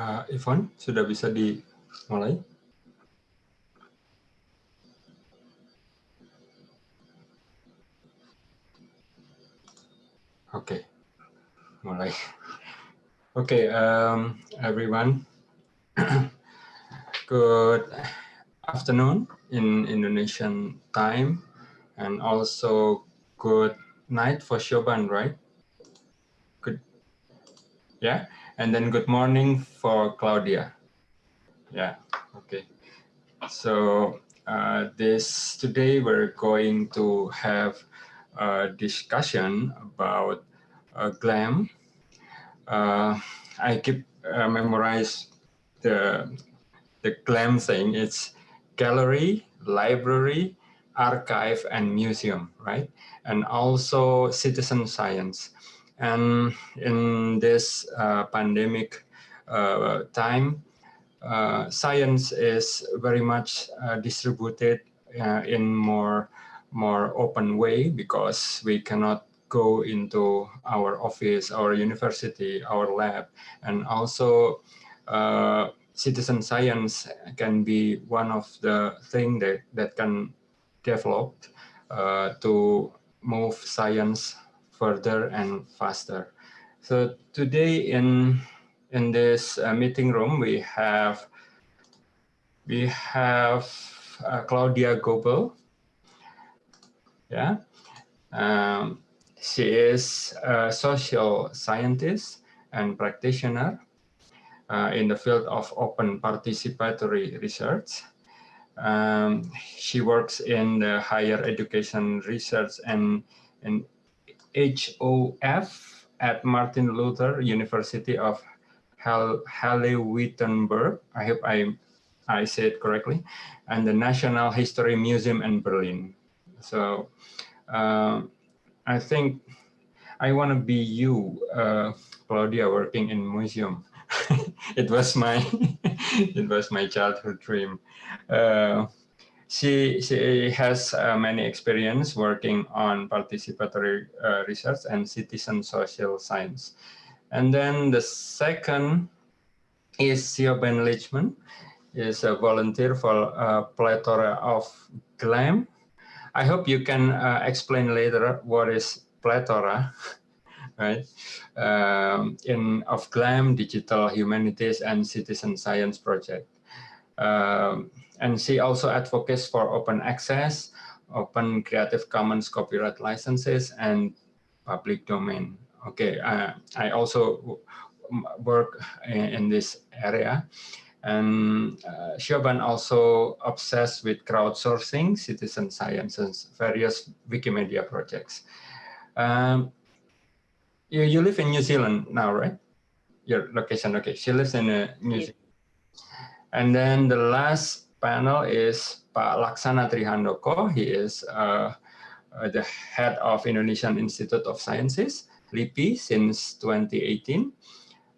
uh, Ivan, sudah bisa dimulai? Oke, okay. mulai. Oke, okay, um, everyone. Good afternoon in Indonesian time, and also good night for Shoban, right? Good. Yeah. And then good morning for Claudia. Yeah, okay. So uh, this today we're going to have a discussion about uh, GLAM. Uh, I keep uh, memorize the the GLAM thing. It's gallery, library, archive, and museum, right? And also citizen science. And in this uh, pandemic uh, time, uh, science is very much uh, distributed uh, in more more open way because we cannot go into our office, our university, our lab, and also uh, citizen science can be one of the thing that that can develop to move science further and faster. So today in in this uh, meeting room we have we have uh, Claudia Gobel. Yeah, um, she is a social scientist and practitioner uh, in the field of open participatory research. Um, she works in the higher education research and, and HOF at Martin Luther University of Halle-Wittenberg. I hope I, I said correctly. And the National History Museum in Berlin. So uh, I think I want to be you, uh, Claudia, working in museum. it was my it was my childhood dream. Uh, she, she has uh, many experience working on participatory uh, research and citizen social science. And then the second is Siobhan Leachman, is a volunteer for a plethora of GLAM. I hope you can uh, explain later what is plethora, right? Um, in of GLAM, Digital Humanities and Citizen Science Project. Um, and she also advocates for open access, open Creative Commons copyright licenses, and public domain. Okay, uh, I also work in, in, this area. And uh, Shoban also obsessed with crowdsourcing, citizen science, and various Wikimedia projects. Um, you, you live in New Zealand now, right? Your location, okay. She lives in uh, New Zealand. And then the last panel is Pak Laksana Tri Handoko. He is uh, the head of Indonesian Institute of Sciences, LIPI, since 2018.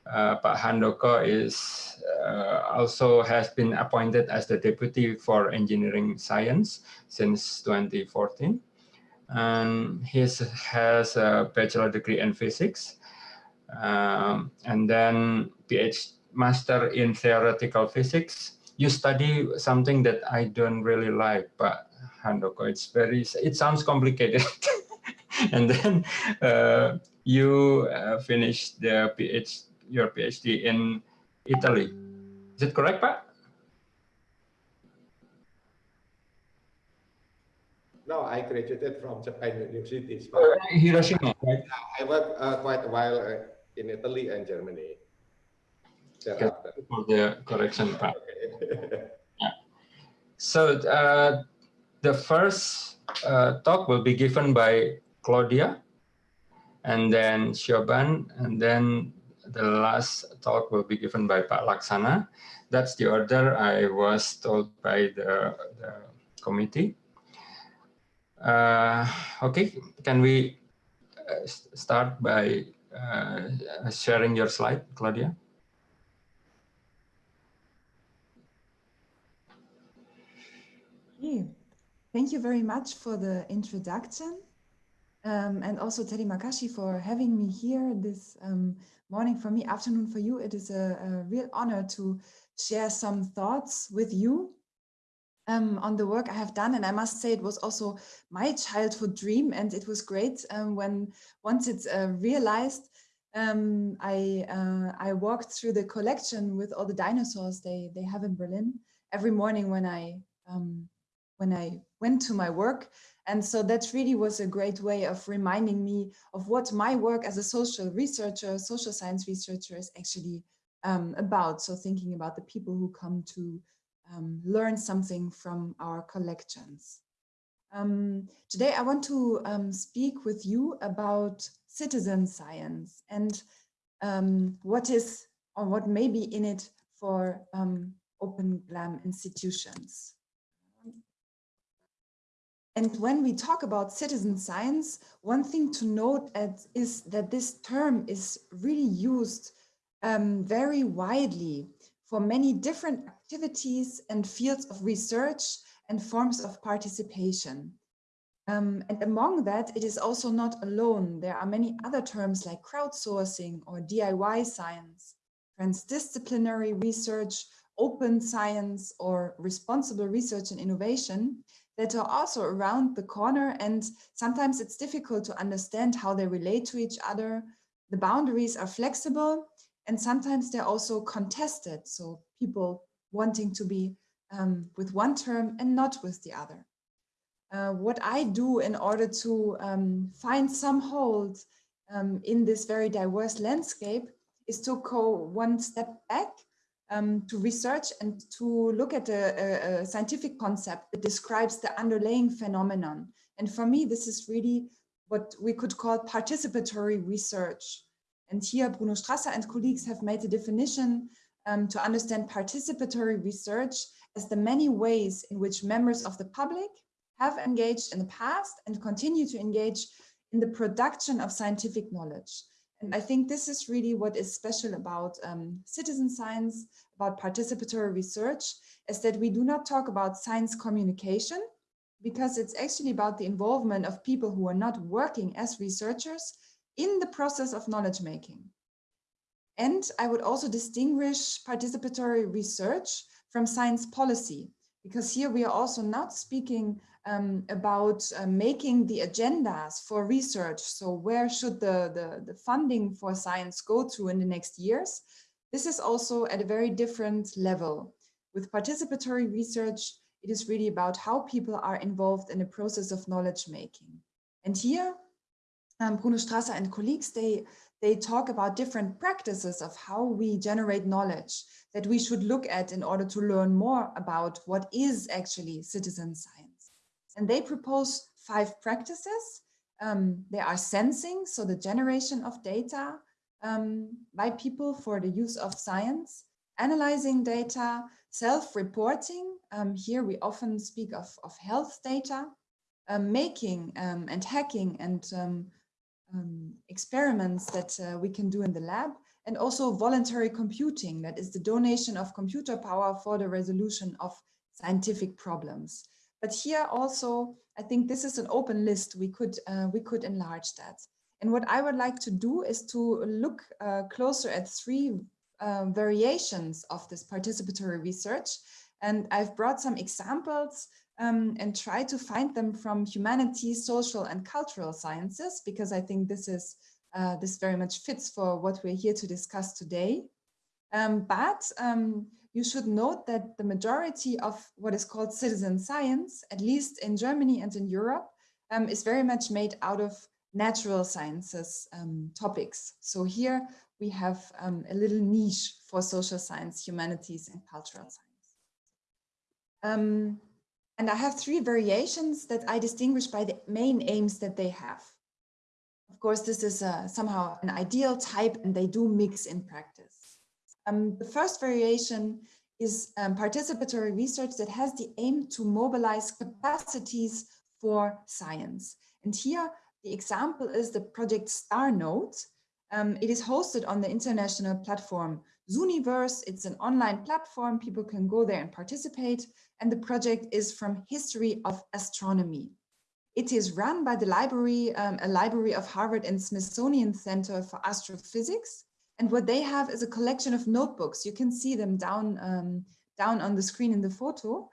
Uh, Pak Handoko is uh, also has been appointed as the deputy for engineering science since 2014. And he has a bachelor degree in physics um, and then PhD master in theoretical physics you study something that I don't really like, but Handoko, it's very, it sounds complicated. and then uh, you uh, finished the PhD, your PhD in Italy. Is it correct, Pak? No, I graduated from Japan University. Uh, Hiroshima, right? I worked uh, quite a while uh, in Italy and Germany. For the correction part. So uh, the first uh, talk will be given by Claudia, and then Shoban, and then the last talk will be given by Pak Laksana. That's the order I was told by the, the committee. Uh, okay, can we uh, start by uh, sharing your slide, Claudia? Thank you very much for the introduction. um, and also Teddy Makashi for having me here this um, morning for me, afternoon for you. It is a, a real honor to share some thoughts with you um, on the work I have done. And I must say it was also my childhood dream and it was great um, when once it's uh, realized um, I, uh, I walked through the collection with all the dinosaurs they, they have in Berlin every morning when I, um, when I went to my work. And so that really was a great way of reminding me of what my work as a social researcher, social science researcher is actually um, about. So thinking about the people who come to um, learn something from our collections. Um, today, I want to um, speak with you about citizen science and um, what is or what may be in it for um, open GLAM institutions. And when we talk about citizen science, one thing to note is that this term is really used um, very widely for many different activities and fields of research and forms of participation. Um, and among that, it is also not alone. There are many other terms like crowdsourcing or DIY science, transdisciplinary research, open science, or responsible research and innovation that are also around the corner. And sometimes it's difficult to understand how they relate to each other. The boundaries are flexible and sometimes they're also contested. So people wanting to be um, with one term and not with the other. Uh, what I do in order to um, find some hold um, in this very diverse landscape is to go one step back um, to research and to look at a, a, scientific concept that describes the underlying phenomenon. And for me, this is really what we could call participatory research. And here Bruno Strasser and colleagues have made a definition um, to understand participatory research as the many ways in which members of the public have engaged in the past and continue to engage in the production of scientific knowledge. And I think this is really what is special about um, citizen science, about participatory research, is that we do not talk about science communication, because it's actually about the involvement of people who are not working as researchers, in the process of knowledge making. And I would also distinguish participatory research from science policy, because here we are also not speaking um, about uh, making the agendas for research. So where should the, the, the funding for science go to in the next years? This is also at a very different level. With participatory research, it is really about how people are involved in the process of knowledge making. And here um, Bruno Strasser and colleagues, they, they talk about different practices of how we generate knowledge that we should look at in order to learn more about what is actually citizen science. And they propose five practices. Um, they are sensing, so the generation of data um, by people for the use of science, analyzing data, self-reporting. Um, here we often speak of, of health data, um, making um, and hacking and um, experiments that uh, we can do in the lab and also voluntary computing that is the donation of computer power for the resolution of scientific problems. But here also i think this is an open list. We could uh, we could enlarge that. And what i would like to do is to look uh, closer at three uh, variations of this participatory research. And i've brought some examples um, and try to find them from humanities, social and cultural sciences, because I think this is uh, this very much fits for what we're here to discuss today. Um, but um, you should note that the majority of what is called citizen science, at least in Germany and in Europe, um, is very much made out of natural sciences um, topics. So here we have um, a little niche for social science, humanities and cultural science. Um, and I have three variations that I distinguish by the main aims that they have. Of course, this is uh, somehow an ideal type and they do mix in practice. Um, the first variation is um, participatory research that has the aim to mobilize capacities for science. And here the example is the project Star Notes. Um, it is hosted on the international platform Zooniverse. It's an online platform. People can go there and participate. And the project is from history of astronomy. It is run by the library, um, a library of Harvard and Smithsonian Center for Astrophysics. And what they have is a collection of notebooks. You can see them down, um, down on the screen in the photo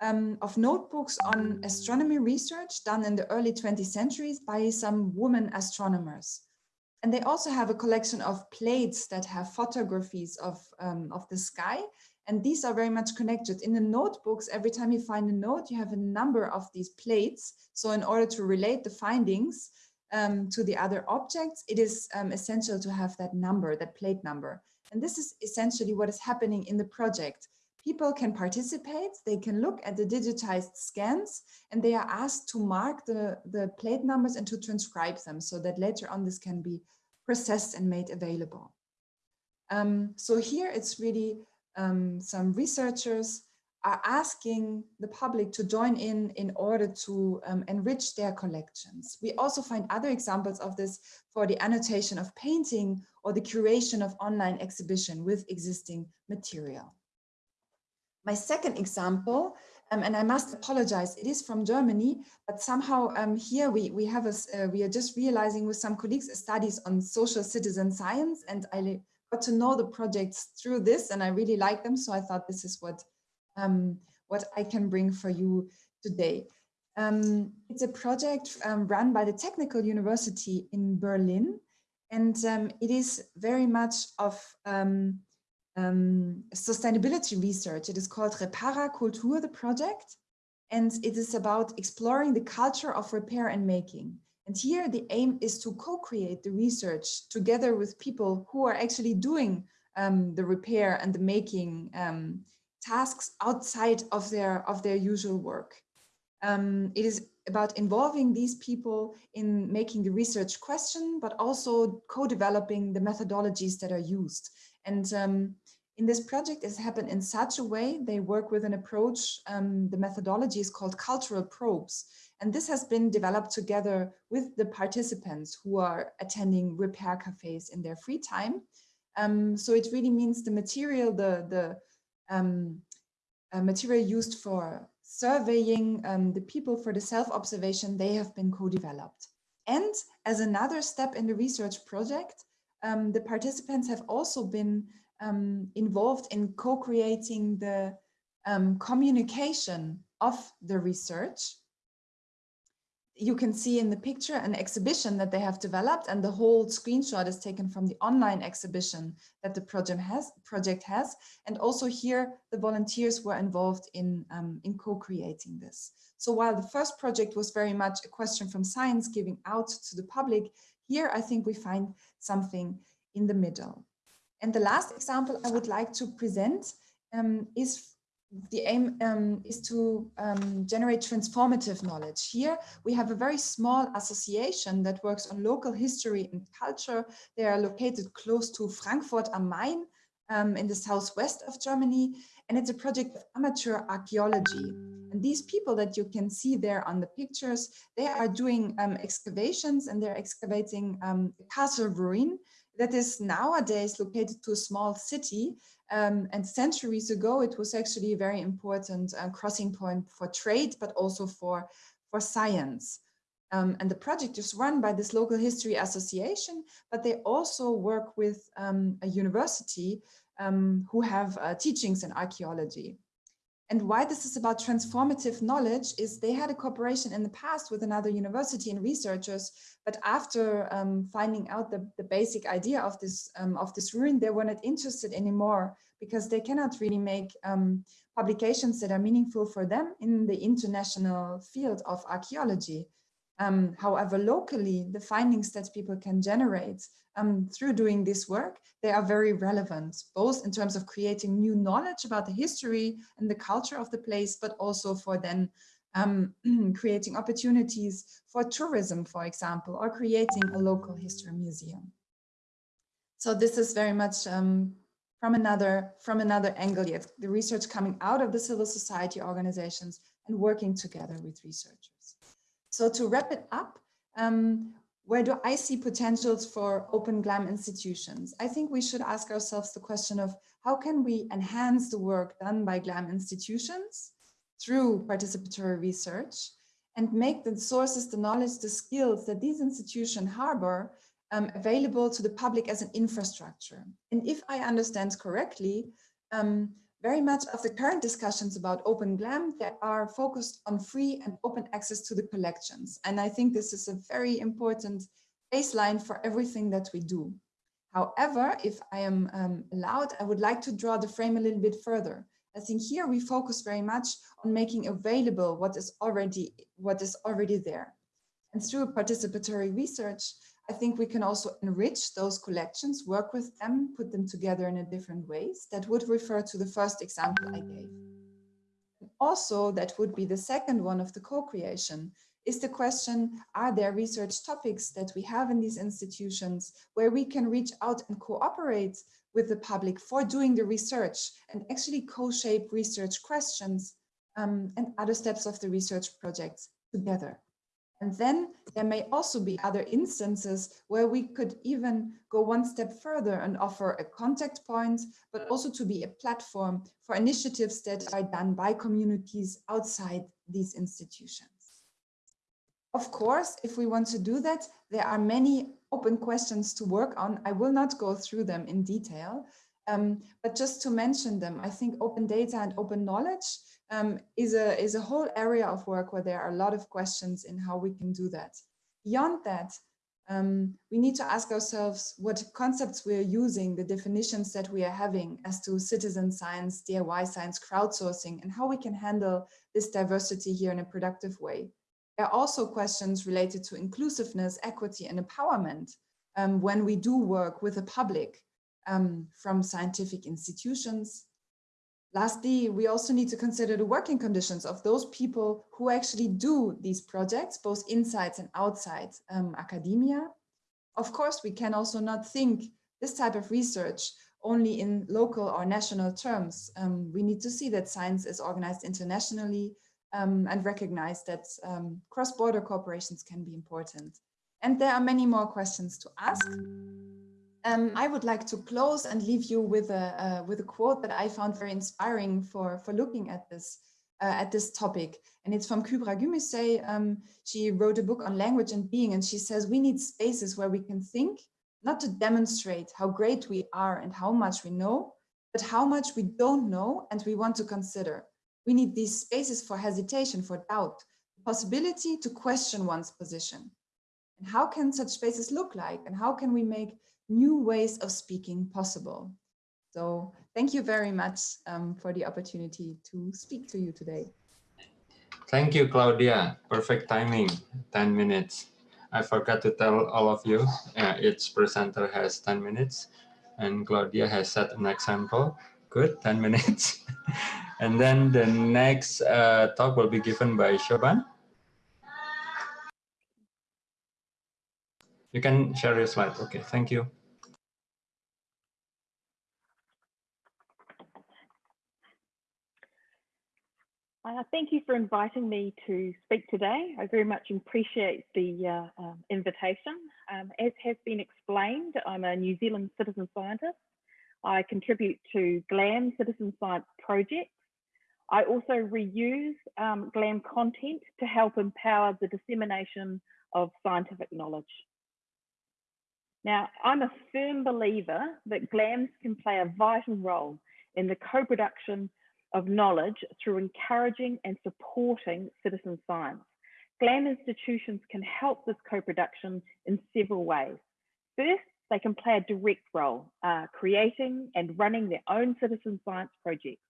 um, of notebooks on astronomy research done in the early 20th centuries by some women astronomers. And they also have a collection of plates that have photographies of, um, of the sky. And these are very much connected. In the notebooks, every time you find a note, you have a number of these plates. So in order to relate the findings um, to the other objects, it is um, essential to have that number, that plate number. And this is essentially what is happening in the project. People can participate, they can look at the digitized scans, and they are asked to mark the, the plate numbers and to transcribe them so that later on this can be processed and made available. Um, so here it's really um, some researchers are asking the public to join in in order to um, enrich their collections. We also find other examples of this for the annotation of painting or the curation of online exhibition with existing material. My second example, um, and I must apologize, it is from Germany, but somehow um, here we, we have a, uh, we are just realizing with some colleagues studies on social citizen science and I got to know the projects through this and I really like them. So I thought this is what, um, what I can bring for you today. Um, it's a project um, run by the Technical University in Berlin and um, it is very much of um, um, sustainability research. It is called Repara Kultur, the project, and it is about exploring the culture of repair and making. And here the aim is to co-create the research together with people who are actually doing um, the repair and the making um, tasks outside of their, of their usual work. Um, it is about involving these people in making the research question, but also co-developing the methodologies that are used. And um, in this project, it's happened in such a way, they work with an approach, um, the methodology is called cultural probes. And this has been developed together with the participants who are attending repair cafes in their free time. Um, so it really means the material, the, the um, uh, material used for surveying um, the people for the self-observation, they have been co-developed. And as another step in the research project, um, the participants have also been um, involved in co-creating the um, communication of the research. You can see in the picture an exhibition that they have developed and the whole screenshot is taken from the online exhibition that the project has. Project has. And also here, the volunteers were involved in, um, in co-creating this. So while the first project was very much a question from science giving out to the public, here I think we find something in the middle. And the last example I would like to present um, is the aim um, is to um, generate transformative knowledge. Here we have a very small association that works on local history and culture. They are located close to Frankfurt am Main um, in the southwest of Germany. And it's a project of amateur archaeology. And these people that you can see there on the pictures, they are doing um, excavations and they're excavating um, castle ruin that is nowadays located to a small city. Um, and centuries ago, it was actually a very important uh, crossing point for trade, but also for, for science. Um, and the project is run by this local history association, but they also work with um, a university um, who have uh, teachings in archaeology. And why this is about transformative knowledge is they had a cooperation in the past with another university and researchers, but after um, finding out the, the basic idea of this um, of this ruin, they were not interested anymore because they cannot really make um, publications that are meaningful for them in the international field of archaeology. Um, however, locally, the findings that people can generate um, through doing this work, they are very relevant, both in terms of creating new knowledge about the history and the culture of the place, but also for then um, creating opportunities for tourism, for example, or creating a local history museum. So this is very much um, from another from another angle yet the research coming out of the civil society organizations and working together with researchers. So to wrap it up, um, where do I see potentials for open GLAM institutions? I think we should ask ourselves the question of how can we enhance the work done by GLAM institutions through participatory research? and make the sources, the knowledge, the skills that these institutions harbor um, available to the public as an infrastructure. And if I understand correctly, um, very much of the current discussions about Open GLAM that are focused on free and open access to the collections. And I think this is a very important baseline for everything that we do. However, if I am um, allowed, I would like to draw the frame a little bit further. I think here we focus very much on making available what is already what is already there. And through participatory research, I think we can also enrich those collections, work with them, put them together in a different ways. That would refer to the first example I gave. Also, that would be the second one of the co-creation, is the question, are there research topics that we have in these institutions where we can reach out and cooperate with the public for doing the research and actually co-shape research questions um, and other steps of the research projects together. And then there may also be other instances where we could even go one step further and offer a contact point, but also to be a platform for initiatives that are done by communities outside these institutions. Of course, if we want to do that, there are many open questions to work on. I will not go through them in detail, um, but just to mention them, I think open data and open knowledge um, is, a, is a whole area of work where there are a lot of questions in how we can do that. Beyond that, um, we need to ask ourselves what concepts we are using, the definitions that we are having as to citizen science, DIY science, crowdsourcing, and how we can handle this diversity here in a productive way. There are also questions related to inclusiveness, equity, and empowerment um, when we do work with the public um, from scientific institutions, Lastly, we also need to consider the working conditions of those people who actually do these projects, both inside and outside um, academia. Of course, we can also not think this type of research only in local or national terms. Um, we need to see that science is organized internationally um, and recognize that um, cross-border cooperations can be important. And there are many more questions to ask. Um, I would like to close and leave you with a uh, with a quote that I found very inspiring for for looking at this uh, at this topic, and it's from Kübra Gümüşay. Um, she wrote a book on language and being, and she says we need spaces where we can think, not to demonstrate how great we are and how much we know, but how much we don't know and we want to consider. We need these spaces for hesitation, for doubt, the possibility to question one's position. And how can such spaces look like, and how can we make new ways of speaking possible. So thank you very much um, for the opportunity to speak to you today. Thank you, Claudia. Perfect timing, 10 minutes. I forgot to tell all of you, uh, each presenter has 10 minutes and Claudia has set an example. Good, 10 minutes. and then the next uh, talk will be given by Shoban. You can share your slide. Okay, thank you. Uh, thank you for inviting me to speak today. I very much appreciate the uh, um, invitation. Um, as has been explained, I'm a New Zealand citizen scientist. I contribute to GLAM Citizen Science Projects. I also reuse um, GLAM content to help empower the dissemination of scientific knowledge. Now, I'm a firm believer that GLAMs can play a vital role in the co-production of knowledge through encouraging and supporting citizen science. GLAM institutions can help this co-production in several ways. First, they can play a direct role, uh, creating and running their own citizen science projects.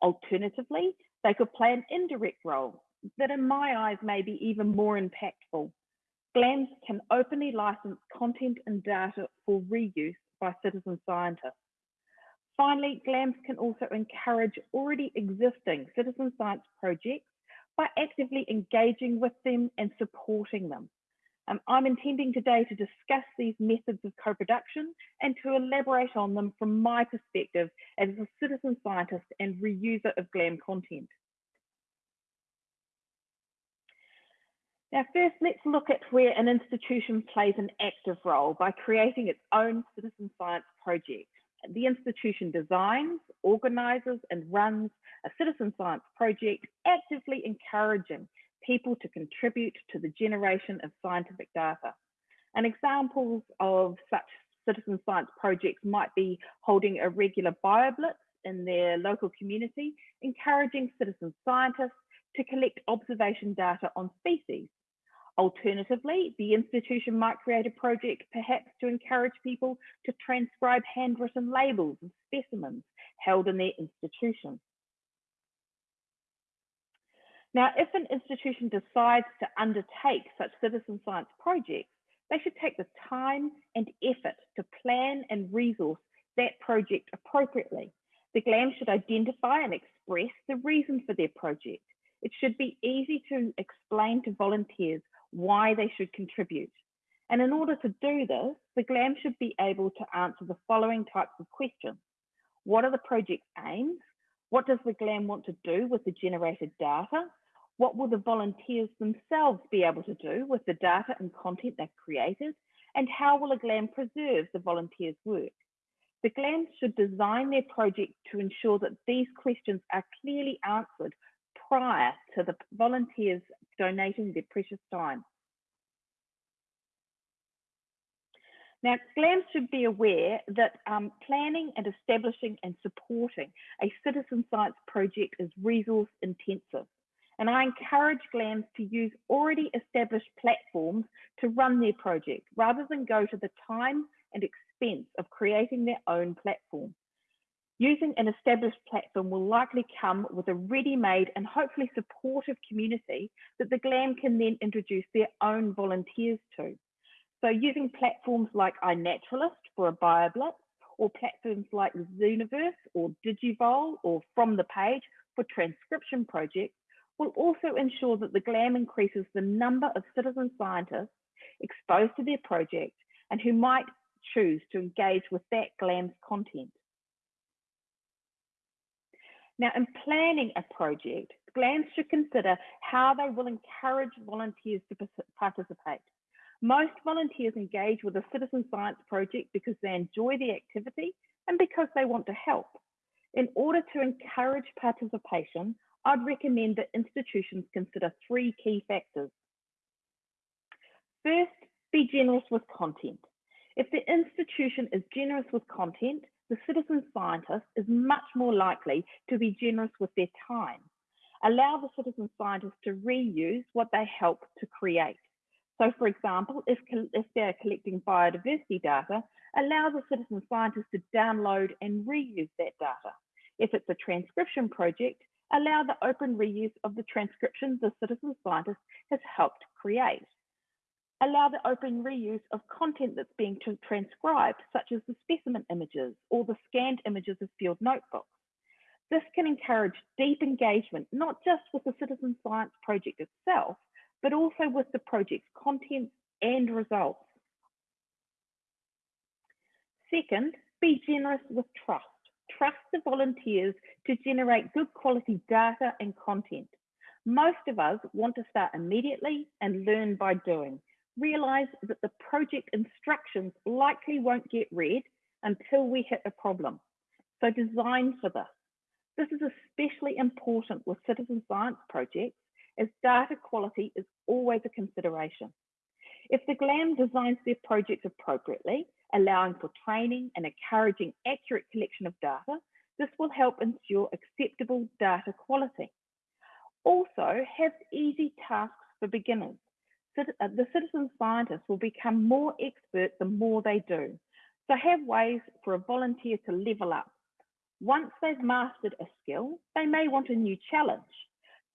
Alternatively, they could play an indirect role that in my eyes may be even more impactful GLAMs can openly license content and data for reuse by citizen scientists. Finally, GLAMs can also encourage already existing citizen science projects by actively engaging with them and supporting them. Um, I'm intending today to discuss these methods of co-production and to elaborate on them from my perspective as a citizen scientist and reuser of GLAM content. Now, first, let's look at where an institution plays an active role by creating its own citizen science project. The institution designs, organises and runs a citizen science project, actively encouraging people to contribute to the generation of scientific data. And examples of such citizen science projects might be holding a regular bioblitz in their local community, encouraging citizen scientists to collect observation data on species. Alternatively, the institution might create a project perhaps to encourage people to transcribe handwritten labels and specimens held in their institution. Now, if an institution decides to undertake such citizen science projects, they should take the time and effort to plan and resource that project appropriately. The GLAM should identify and express the reason for their project. It should be easy to explain to volunteers why they should contribute. And in order to do this, the GLAM should be able to answer the following types of questions. What are the project's aims? What does the GLAM want to do with the generated data? What will the volunteers themselves be able to do with the data and content they've created? And how will a GLAM preserve the volunteers' work? The GLAM should design their project to ensure that these questions are clearly answered prior to the volunteers donating their precious time. Now, GLAMs should be aware that um, planning and establishing and supporting a citizen science project is resource intensive. And I encourage GLAMs to use already established platforms to run their project rather than go to the time and expense of creating their own platform. Using an established platform will likely come with a ready-made and hopefully supportive community that the GLAM can then introduce their own volunteers to. So using platforms like iNaturalist for a BioBlitz, or platforms like Zooniverse or Digivol or From the Page for transcription projects will also ensure that the GLAM increases the number of citizen scientists exposed to their project and who might choose to engage with that GLAM's content. Now, in planning a project, GLAMs should consider how they will encourage volunteers to participate. Most volunteers engage with a citizen science project because they enjoy the activity and because they want to help. In order to encourage participation, I'd recommend that institutions consider three key factors. First, be generous with content. If the institution is generous with content, the citizen scientist is much more likely to be generous with their time. Allow the citizen scientist to reuse what they help to create. So for example, if, if they're collecting biodiversity data, allow the citizen scientist to download and reuse that data. If it's a transcription project, allow the open reuse of the transcriptions the citizen scientist has helped create. Allow the open reuse of content that's being transcribed, such as the specimen images or the scanned images of field notebooks. This can encourage deep engagement, not just with the citizen science project itself, but also with the project's content and results. Second, be generous with trust trust the volunteers to generate good quality data and content. Most of us want to start immediately and learn by doing. Realize that the project instructions likely won't get read until we hit a problem. So design for this. This is especially important with citizen science projects as data quality is always a consideration. If the GLAM designs their projects appropriately, allowing for training and encouraging accurate collection of data, this will help ensure acceptable data quality. Also, have easy tasks for beginners. Uh, the citizen scientists will become more expert the more they do. So have ways for a volunteer to level up. Once they've mastered a skill, they may want a new challenge.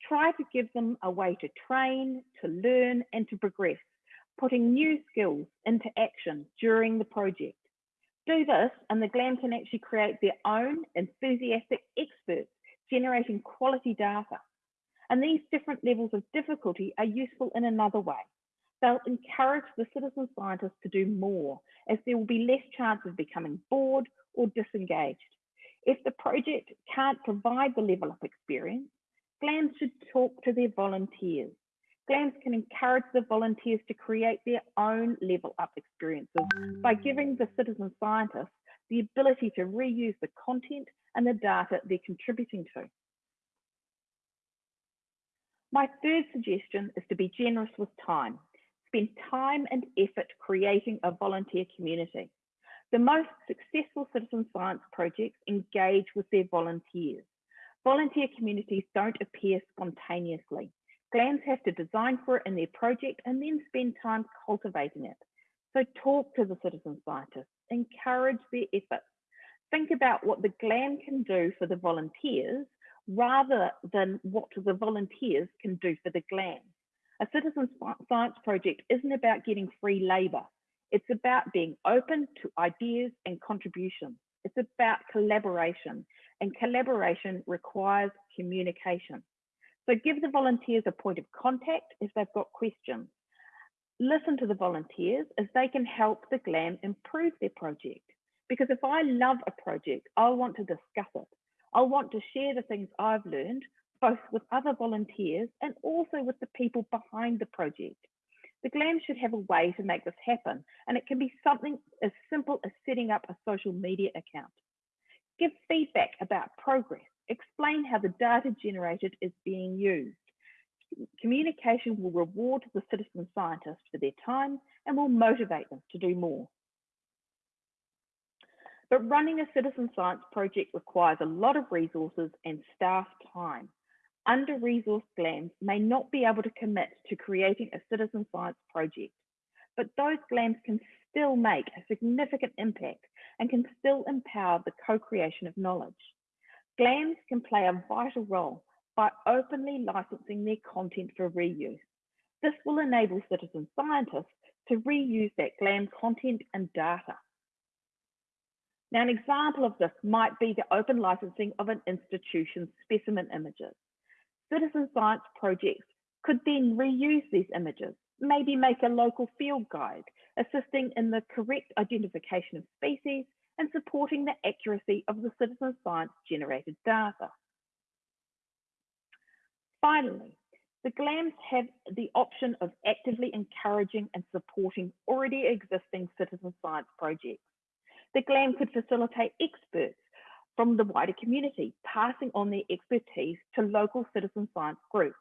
Try to give them a way to train, to learn, and to progress putting new skills into action during the project. Do this and the GLAM can actually create their own enthusiastic experts generating quality data. And these different levels of difficulty are useful in another way. They'll encourage the citizen scientists to do more as there will be less chance of becoming bored or disengaged. If the project can't provide the level up experience, GLAM should talk to their volunteers GLAMs can encourage the volunteers to create their own level up experiences by giving the citizen scientists the ability to reuse the content and the data they're contributing to. My third suggestion is to be generous with time. Spend time and effort creating a volunteer community. The most successful citizen science projects engage with their volunteers. Volunteer communities don't appear spontaneously. GLAMs have to design for it in their project and then spend time cultivating it. So talk to the citizen scientists, encourage their efforts. Think about what the GLAM can do for the volunteers rather than what the volunteers can do for the GLAM. A citizen science project isn't about getting free labor. It's about being open to ideas and contributions. It's about collaboration and collaboration requires communication. So give the volunteers a point of contact if they've got questions. Listen to the volunteers as they can help the GLAM improve their project. Because if I love a project, I'll want to discuss it. I'll want to share the things I've learned, both with other volunteers and also with the people behind the project. The GLAM should have a way to make this happen, and it can be something as simple as setting up a social media account. Give feedback about progress explain how the data generated is being used. Communication will reward the citizen scientists for their time and will motivate them to do more. But running a citizen science project requires a lot of resources and staff time. Under-resourced GLAMs may not be able to commit to creating a citizen science project, but those GLAMs can still make a significant impact and can still empower the co-creation of knowledge. GLAMs can play a vital role by openly licensing their content for reuse. This will enable citizen scientists to reuse that GLAM content and data. Now, an example of this might be the open licensing of an institution's specimen images. Citizen science projects could then reuse these images, maybe make a local field guide, assisting in the correct identification of species and supporting the accuracy of the citizen science generated data. Finally, the GLAMs have the option of actively encouraging and supporting already existing citizen science projects. The GLAM could facilitate experts from the wider community, passing on their expertise to local citizen science groups.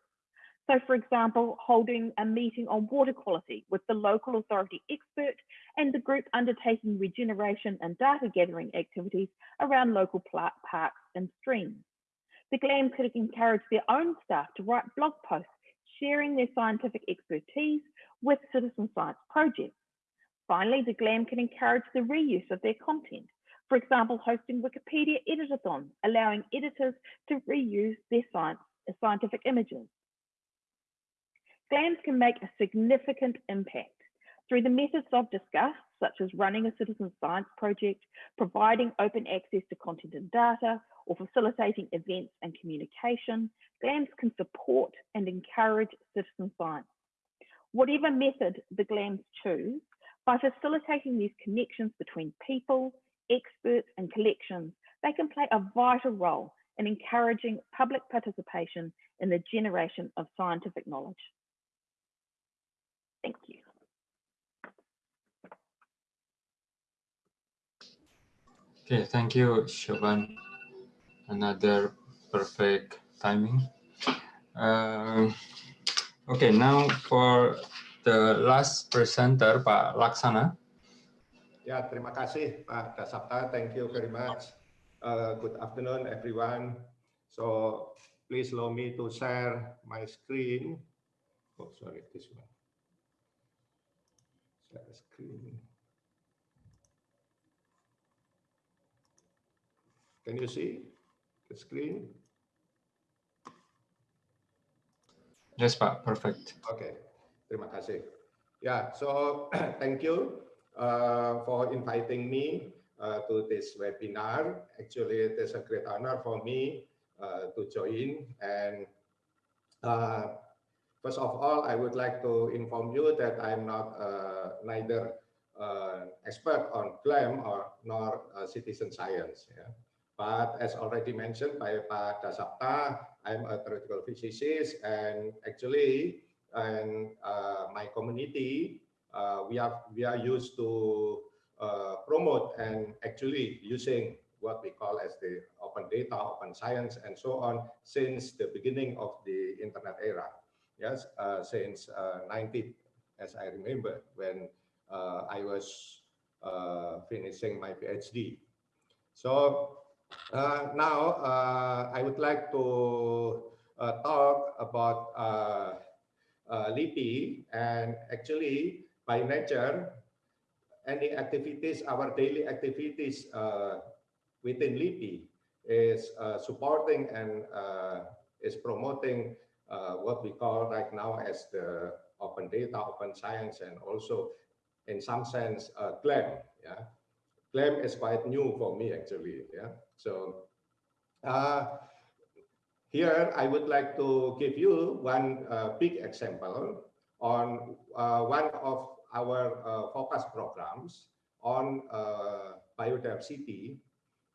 So for example, holding a meeting on water quality with the local authority expert and the group undertaking regeneration and data gathering activities around local parks and streams. The GLAM could encourage their own staff to write blog posts sharing their scientific expertise with citizen science projects. Finally, the GLAM can encourage the reuse of their content. For example, hosting Wikipedia editathons, allowing editors to reuse their science, uh, scientific images. GLAMs can make a significant impact through the methods I've discussed, such as running a citizen science project, providing open access to content and data, or facilitating events and communication, GLAMs can support and encourage citizen science. Whatever method the GLAMs choose, by facilitating these connections between people, experts, and collections, they can play a vital role in encouraging public participation in the generation of scientific knowledge. Thank you. Okay, thank you, Siobhan. Another perfect timing. Uh, okay, now for the last presenter, Pak Laksana. Ya, terima kasih Pak Dasapta. Thank you very much. Uh, good afternoon, everyone. So please allow me to share my screen. Oh, sorry, this one share screen. Can you see the screen? Yes, Pak. Perfect. Okay. Terima kasih. Yeah, so thank you uh, for inviting me uh, to this webinar. Actually, it is a great honor for me uh, to join. And uh, First of all, I would like to inform you that I'm not uh, neither uh, expert on GLAM or nor citizen science. Yeah. But as already mentioned by Pak Dasapta, I'm a theoretical physicist and actually and uh, my community, uh, we, have, we are used to uh, promote and actually using what we call as the open data, open science, and so on since the beginning of the internet era. Yes, uh, since uh, 90, as I remember, when uh, I was uh, finishing my PhD. So uh, now uh, I would like to talk about LIPI and actually by nature any activities, our daily activities uh, within LIPI is uh, supporting and uh, is promoting what we call right now as the open data, open science, and also in some sense GLAM. Yeah, GLAM is quite new for me actually. Yeah, so here I would like to give you one uh, big example on uh, one of our uh, focus programs on uh, biodiversity,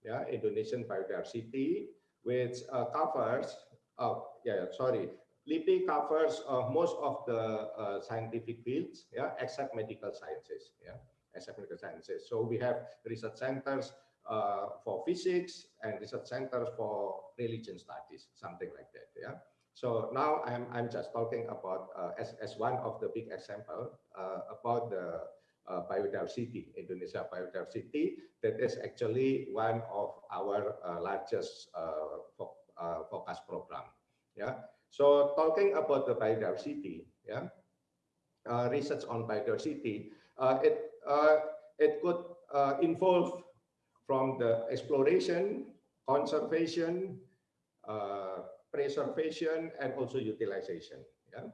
yeah, Indonesian biodiversity, which uh, covers, oh, yeah, sorry, LIPI covers uh, most of the scientific fields, yeah, except medical sciences, yeah, except medical sciences. So we have research centers uh, for physics and research centers for religion studies, something like that, yeah. So now I'm, I'm just talking about uh, as, as one of the big example uh, about the uh, biodiversity, Indonesia biodiversity, that is actually one of our uh, largest uh, fo focus program. Yeah. So talking about the biodiversity, yeah, research on biodiversity, it it could involve from the exploration, conservation, preservation and also utilization. Yeah.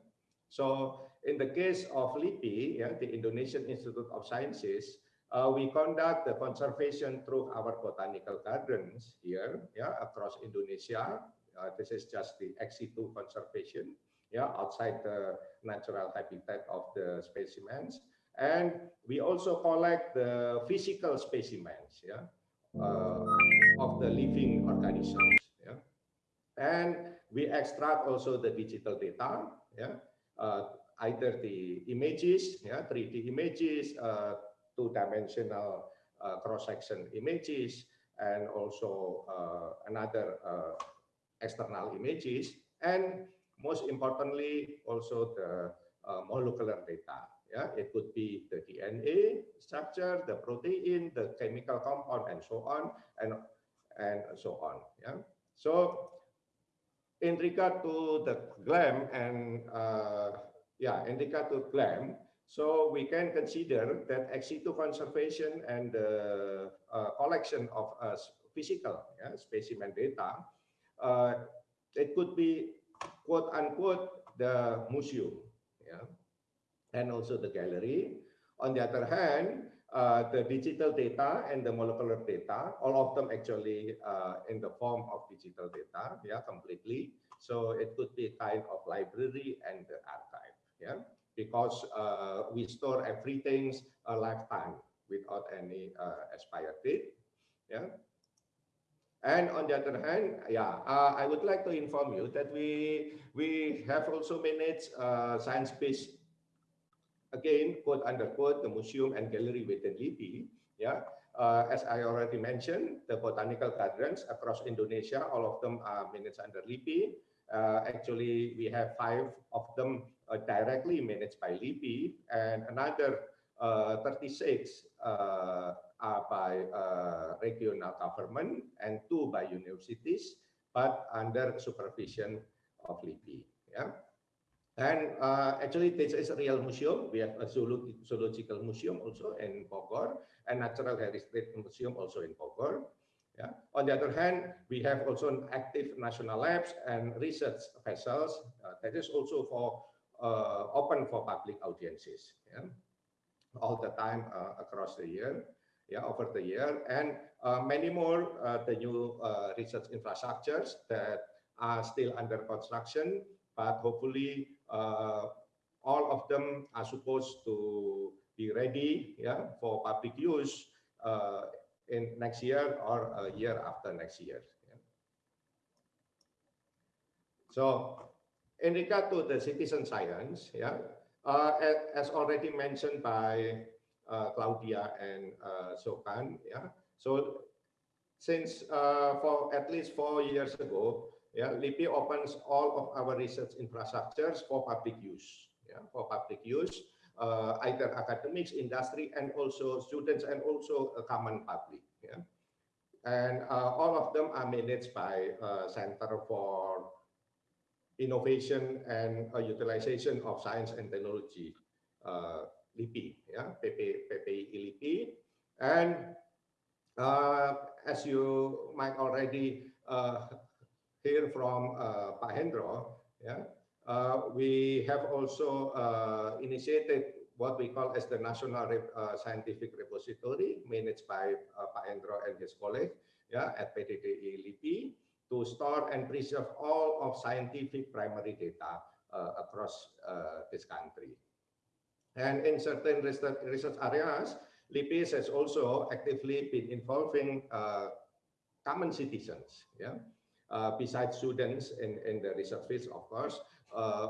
So in the case of LIPI, yeah, the Indonesian Institute of Sciences, uh, we conduct the conservation through our botanical gardens here, yeah, across Indonesia. Uh, this is just the ex-situ conservation, yeah, outside the natural habitat of the specimens. And we also collect the physical specimens, yeah, uh, of the living organisms. And we extract also the digital data, yeah, uh, either the images, yeah, 3D images, uh, two-dimensional uh, cross-section images, and also uh, another uh, external images, and most importantly, also the uh, molecular data. Yeah, it could be the DNA structure, the protein, the chemical compound, and so on, and and so on. Yeah. So in regard to the GLAM and uh, yeah, in regard to GLAM, so we can consider that ex situ conservation and the uh, collection of uh, physical yeah, specimen data, uh, it could be quote unquote the museum, yeah, and also the gallery. On the other hand, uh, the digital data and the molecular data, all of them actually uh, in the form of digital data, yeah, completely. So it could be a kind of library and the archive, yeah, because uh, we store everything a lifetime without any uh, expired date, yeah. And on the other hand, yeah, uh, I would like to inform you that we we have also managed uh, science-based again, quote unquote, the museum and gallery within LIPI. Yeah, uh, as I already mentioned, the botanical gardens across Indonesia, all of them are managed under LIPI. Uh, actually, we have five of them uh, directly managed by LIPI, and another uh, 36 uh, are by uh, regional government and two by universities, but under supervision of LIPI. Yeah. And uh, actually, this is a real museum. We have a zoological museum also in Bogor and natural heritage museum also in Bogor. Yeah. On the other hand, we have also an active national labs and research vessels uh, that is also for uh, open for public audiences. Yeah. All the time uh, across the year, yeah, over the year, and uh, many more uh, the new research infrastructures that are still under construction, but hopefully all of them are supposed to be ready yeah, for public use uh, in next year or a year after next year. So in regard to the citizen science, yeah, uh, as, already mentioned by uh, Claudia and uh, Siobhan, yeah, so since uh, for at least four years ago, yeah, LIPI opens all of our research infrastructures for public use, yeah, for public use, uh, either academics, industry, and also students, and also a common public, yeah. And uh, all of them are managed by uh, Center for Innovation and uh, Utilization of Science and Technology, uh, LIPI, yeah, PP, PPI LIPI. And uh, as you might already hear from uh, Pak Hendro, yeah, uh, we have also uh, initiated what we call as the National uh, Scientific Repository managed by uh, Pak Hendro and his colleague yeah, at PDDI LIPI to store and preserve all of scientific primary data uh, across uh, this country. And in certain research, areas, LIPIS has also actively been involving common citizens, yeah, besides students in, in the research fields, of course, uh,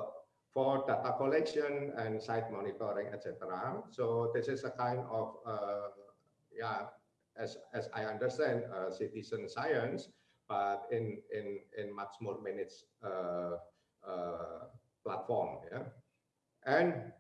for data collection and site monitoring, etc. So this is a kind of, uh, yeah, as, as I understand, uh, citizen science, but in, in, in much more uh, uh, platform, yeah. And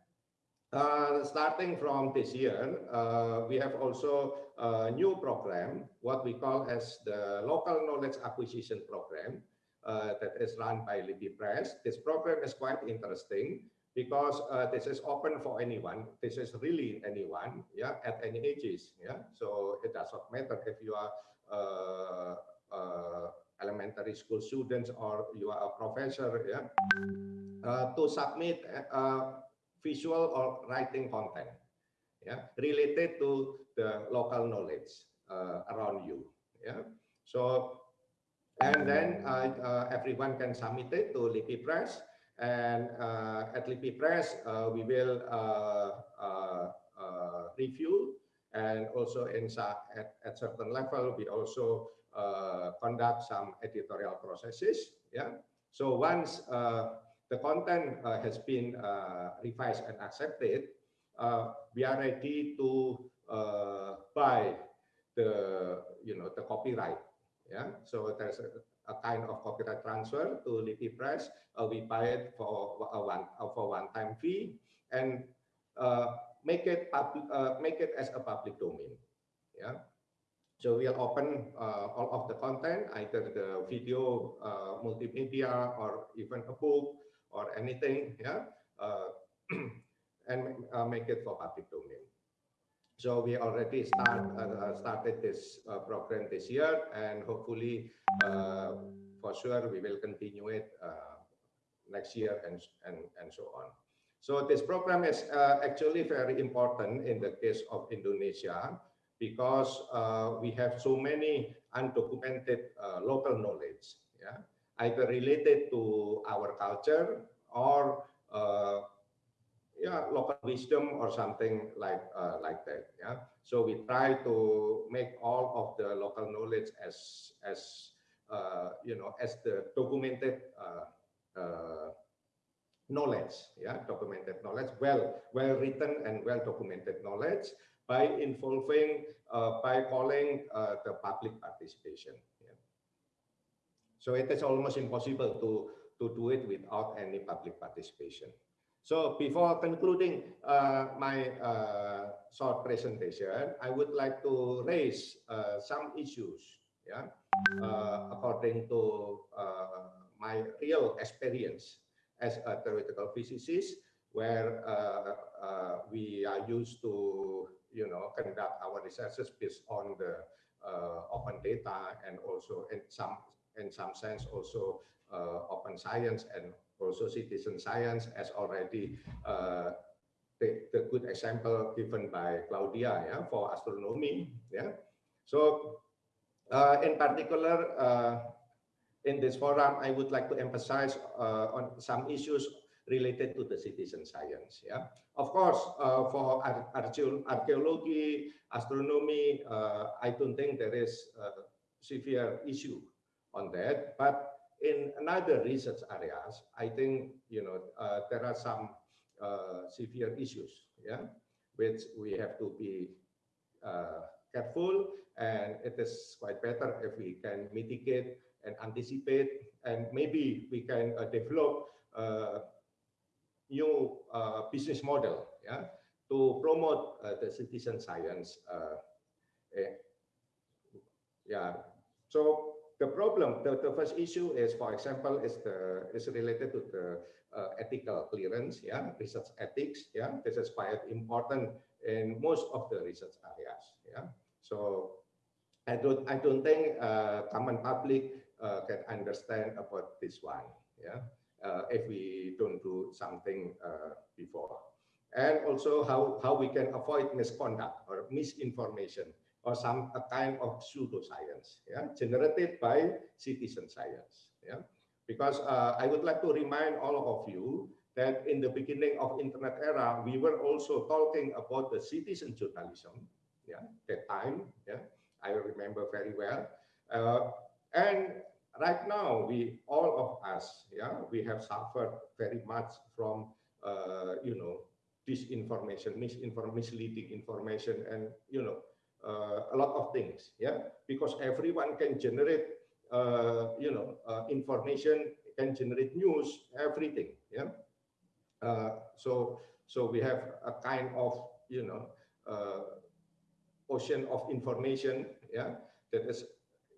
uh, starting from this year, uh, we have also a new program, what we call as the Local Knowledge Acquisition Program uh, that is run by LIPI Press. This program is quite interesting because uh, this is open for anyone. This is really anyone, yeah, at any ages, yeah. So it does not matter if you are uh, elementary school students or you are a professor, yeah, to submit visual or writing content yeah related to the local knowledge uh, around you yeah so and then uh, uh, everyone can submit it to LIPI Press and uh, at LIPI Press uh, we will uh, review and also in at, at certain level. We also conduct some editorial processes yeah so once the content uh, has been uh, revised and accepted, uh, we are ready to buy the you know the copyright. Yeah, so there's a, a kind of copyright transfer to LIPI Press. we buy it for a one for one time fee and make it make it as a public domain. Yeah. So we'll open uh, all of the content, either the video, uh, multimedia, or even a book, or anything, yeah, uh, and uh, make it for public domain. So we already start uh, started this uh, program this year, and hopefully, uh, for sure, we will continue it uh, next year and and and so on. So this program is actually very important in the case of Indonesia because we have so many undocumented local knowledge. Yeah either related to our culture or uh, yeah local wisdom or something like uh, like that yeah. So we try to make all of the local knowledge as as uh, you know as the documented uh, uh, knowledge yeah documented knowledge well well written and well documented knowledge by involving uh, by calling the public participation so it is almost impossible to, to do it without any public participation. So before concluding uh, my uh, short presentation, I would like to raise uh, some issues, yeah, uh, according to uh, my real experience as a theoretical physicist, where uh, we are used to, you know, conduct our researches based on the open data and also in some in some sense also uh, open science and also citizen science as already uh, the, the good example given by Claudia yeah, for astronomy. Yeah. So uh, in particular, uh, in this forum, I would like to emphasize uh, on some issues related to the citizen science. Yeah, of course, uh, for archaeology, astronomy, I don't think there is a severe issue on that. But in another research areas, I think you know uh, there are some uh, severe issues, yeah, which we have to be uh, careful and it is quite better if we can mitigate and anticipate and maybe we can uh, develop uh, new uh, business model yeah to promote the citizen science eh, yeah so the problem the, the first issue is for example is the is related to the uh, ethical clearance yeah research ethics yeah. This is quite important in most of the research areas yeah. So i don't i don't think uh, common public uh, can understand about this one yeah. Uh, if we don't do something uh, before. And also how how we can avoid misconduct or misinformation or some a kind of pseudoscience yeah generated by citizen science yeah because uh, I would like to remind all of you that in the beginning of internet era, we were also talking about the citizen journalism. Yeah, that time. Yeah, I remember very well. Uh, and right now, we all of us, yeah, we have suffered very much from, uh, you know, disinformation, misinformation, misleading information, and you know, a lot of things. Yeah, because everyone can generate uh, you know, uh, information can generate news, everything. Yeah. Uh, so so we have a kind of you know uh, ocean of information. Yeah, that is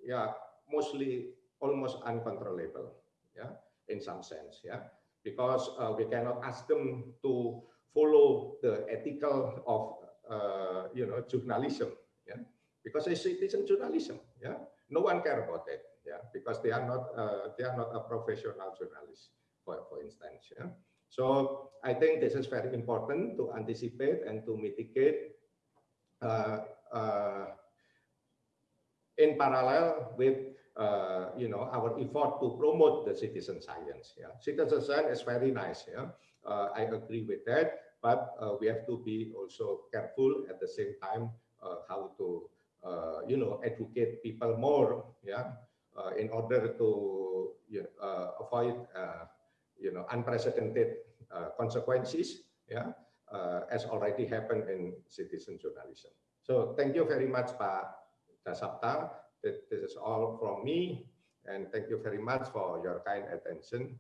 yeah mostly almost uncontrollable. Yeah, in some sense. Yeah, because uh, we cannot ask them to follow the ethical of uh, you know journalism. Yeah, because it's citizen journalism. Yeah, no one care about it yeah, because they are not uh, they are not a professional journalist, for for instance. Yeah. So I think this is very important to anticipate and to mitigate uh, uh, in parallel with uh, you know our effort to promote the citizen science. Yeah, citizen science is very nice. Yeah, uh, I agree with that, but uh, we have to be also careful at the same time how to uh, you know educate people more. Yeah, uh, in order to you know, uh, avoid uh, you know unprecedented consequences yeah as already happened in citizen journalism so thank you very much Pak Dasapta this is all from me and thank you very much for your kind attention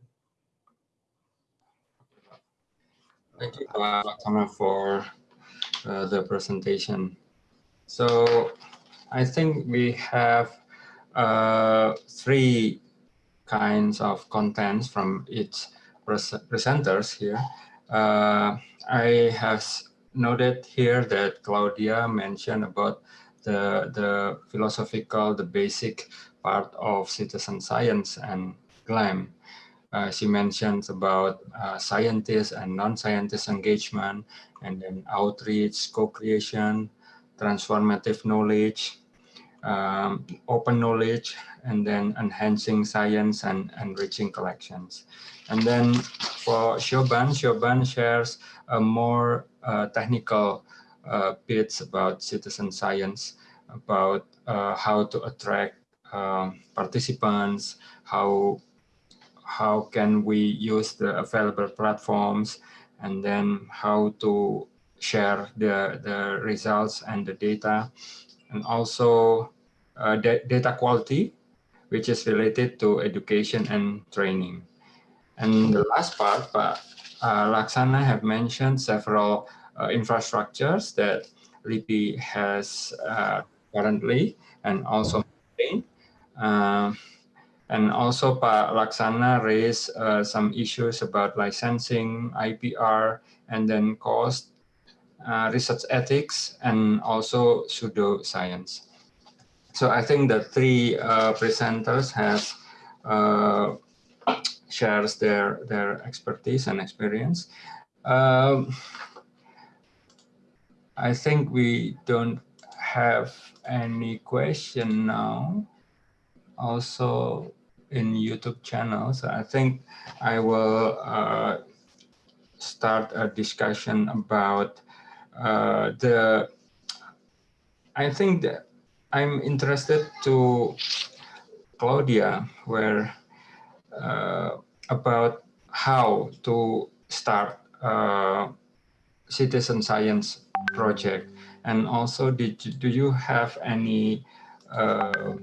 Thank you, Pak for uh, the presentation. So I think we have uh, three kinds of contents from each presenters here. Uh, I have noted here that Claudia mentioned about the, the philosophical, the basic part of citizen science and GLAM. Uh, she mentions about uh, scientists and non-scientist engagement, and then outreach, co-creation, transformative knowledge, um, open knowledge, and then enhancing science and enriching collections. And then for Siobhan, Siobhan shares a more uh, technical uh, bits about citizen science, about uh, how to attract um, participants, how how can we use the available platforms, and then how to share the, the results and the data and also uh, data quality, which is related to education and training. And the last part, but uh, Laksana have mentioned several uh, infrastructures that LIPI has uh, currently and also maintained. Uh, and also Pak Laksana raised uh, some issues about licensing, IPR, and then cost uh, research ethics, and also pseudoscience. So I think the three uh, presenters have uh, shares their their expertise and experience. Um, I think we don't have any question now. Also in YouTube channel, so I think I will uh, start a discussion about uh, the I think that I'm interested to Claudia where uh, about how to start a citizen science project. And also, did do you have any uh,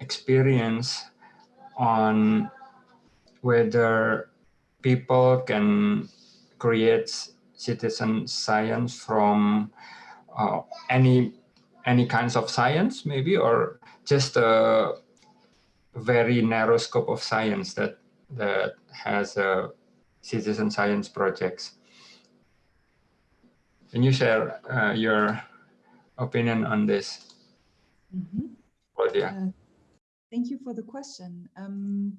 experience on whether people can create citizen science from uh, any any kinds of science maybe or just a very narrow scope of science that that has a citizen science projects can you share uh, your opinion on this Mm -hmm. Claudia? Uh, thank you for the question um,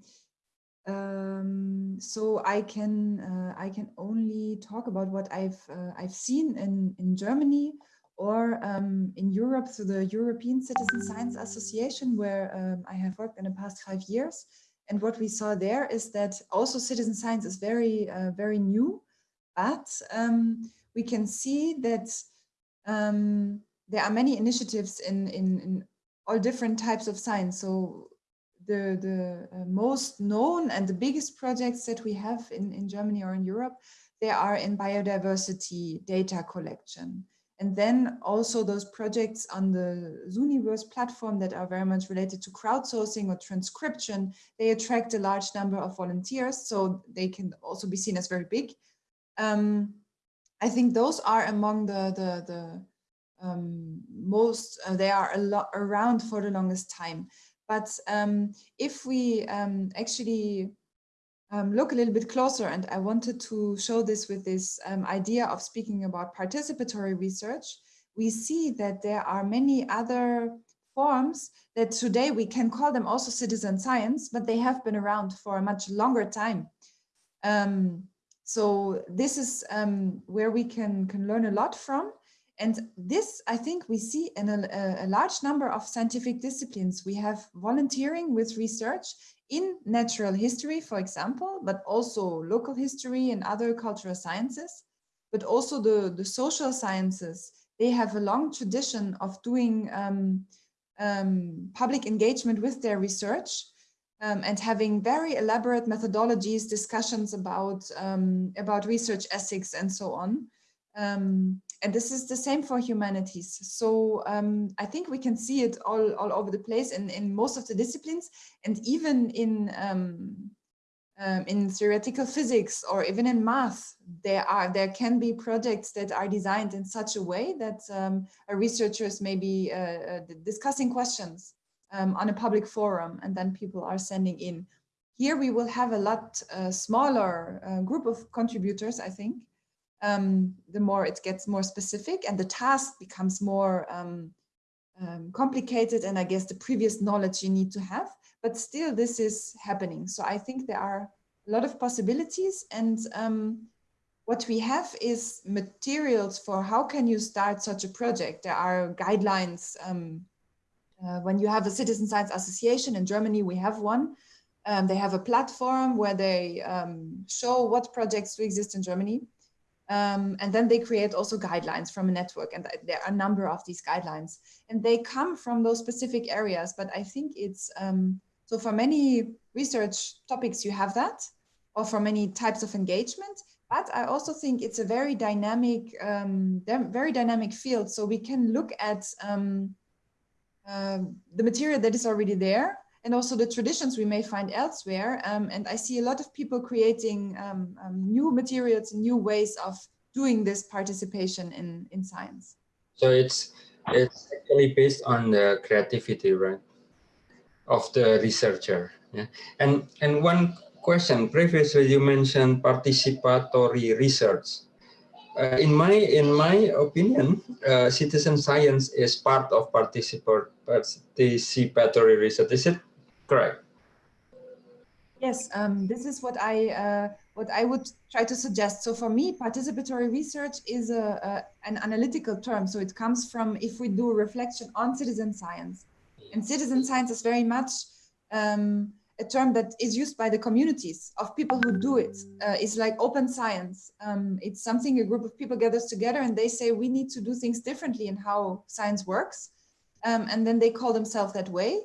um, so I can uh, I can only talk about what I've uh, I've seen in in Germany or um, in Europe through the European Citizen Science Association, where um, I have worked in the past five years. And what we saw there is that also citizen science is very uh, very new, but um, we can see that um, there are many initiatives in, in in all different types of science. So the, the uh, most known and the biggest projects that we have in, in Germany or in Europe, they are in biodiversity data collection. And then also those projects on the Zooniverse platform that are very much related to crowdsourcing or transcription, they attract a large number of volunteers, so they can also be seen as very big. Um, I think those are among the, the, the um, most, uh, they are a lot around for the longest time. But um, if we um, actually um, look a little bit closer, and I wanted to show this with this um, idea of speaking about participatory research, we see that there are many other forms that today we can call them also citizen science, but they have been around for a much longer time. Um, so this is um, where we can, can learn a lot from. And this, I think we see in a, a, large number of scientific disciplines. We have volunteering with research in natural history, for example, but also local history and other cultural sciences, but also the, the social sciences. They have a long tradition of doing um, um, public engagement with their research um, and having very elaborate methodologies, discussions about, um, about research ethics and so on. Um, and this is the same for humanities. So um, I think we can see it all, all over the place in, in most of the disciplines and even in um, um, in theoretical physics or even in math, there are there can be projects that are designed in such a way that um, a researchers may be uh, uh, discussing questions um, on a public forum and then people are sending in. Here we will have a lot uh, smaller uh, group of contributors, I think, um, the more it gets more specific and the task becomes more um, um, complicated and I guess the previous knowledge you need to have, but still this is happening. So I think there are a lot of possibilities and um, what we have is materials for how can you start such a project. There are guidelines. Um, uh, when you have a citizen science association in Germany, we have one. Um, they have a platform where they show what projects do exist in Germany um, and then they create also guidelines from a network and there are a number of these guidelines and they come from those specific areas. But I think it's, um, so for many research topics you have that or for many types of engagement, but I also think it's a very dynamic, um, very dynamic field. So we can look at um, uh, the material that is already there and also the traditions we may find elsewhere. Um, and I see a lot of people creating um, um, new materials, new ways of doing this participation in, in science. So it's, it's actually based on the creativity, right, of the researcher. Yeah. And, and one question, previously you mentioned participatory research. Uh, in my in my opinion, uh, citizen science is part of participatory research. Is it Correct. Yes, um, this is what I uh, what I would try to suggest. So for me, participatory research is a, a, an analytical term. So it comes from if we do reflection on citizen science, and citizen science is very much um, a term that is used by the communities of people who do it. Uh, it's like open science. Um, it's something a group of people gathers together and they say we need to do things differently in how science works, um, and then they call themselves that way.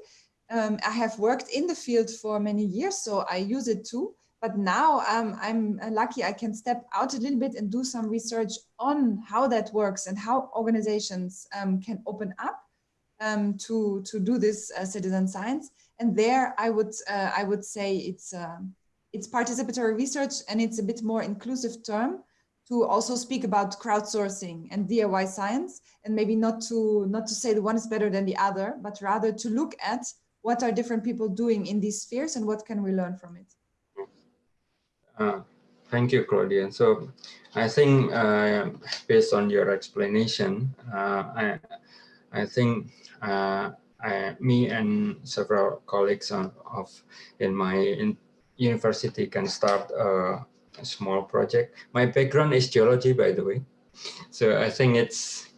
Um, I have worked in the field for many years, so I use it too. But now um, I'm lucky I can step out a little bit and do some research on how that works and how organizations um, can open up um, to, to do this uh, citizen science. And there I would, uh, I would say it's, uh, it's participatory research and it's a bit more inclusive term to also speak about crowdsourcing and DIY science and maybe not to not to say the one is better than the other, but rather to look at what are different people doing in these spheres and what can we learn from it. Uh, thank you, Claudia. So I think uh, based on your explanation, uh, I, I think uh, I, me and several colleagues of, of in my in university can start a, a small project. My background is geology, by the way. So I think it's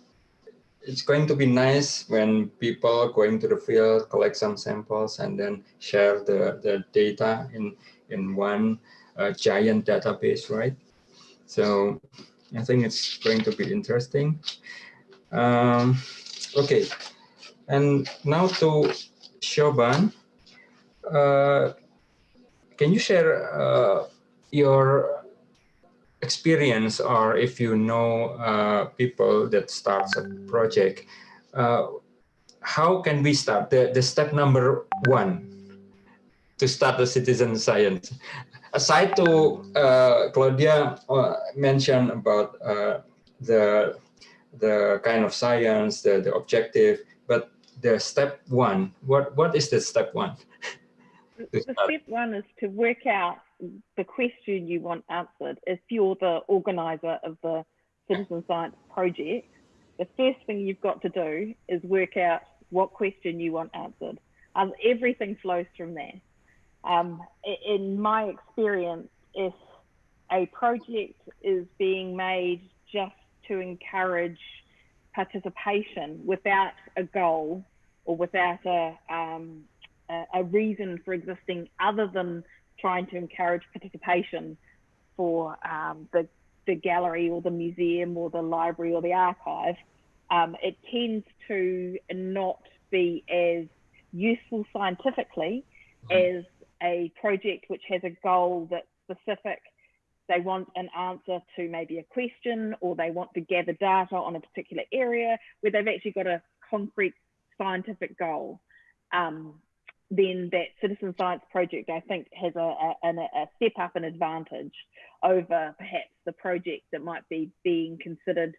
it's going to be nice when people going to the field, collect some samples, and then share the, the data in, in one uh, giant database, right? So I think it's going to be interesting. Um, okay, and now to Siobhan. Uh, can you share uh, your experience or if you know uh, people that starts a project, uh, how can we start the, the step number one to start the citizen science? Aside to uh, Claudia uh, mentioned about uh, the the kind of science, the, the objective, but the step one, what, what is the step one? the step one is to work out the question you want answered. If you're the organizer of the citizen science project, the first thing you've got to do is work out what question you want answered. Um, everything flows from there. Um, in my experience, if a project is being made just to encourage participation without a goal or without a, um, a, a reason for existing other than trying to encourage participation for um, the, the gallery or the museum or the library or the archive, um, it tends to not be as useful scientifically mm-hmm. as a project which has a goal that's specific. They want an answer to maybe a question or they want to gather data on a particular area where they've actually got a concrete scientific goal. Um, then that citizen science project, I think, has a, a, a step up an advantage over perhaps the project that might be being considered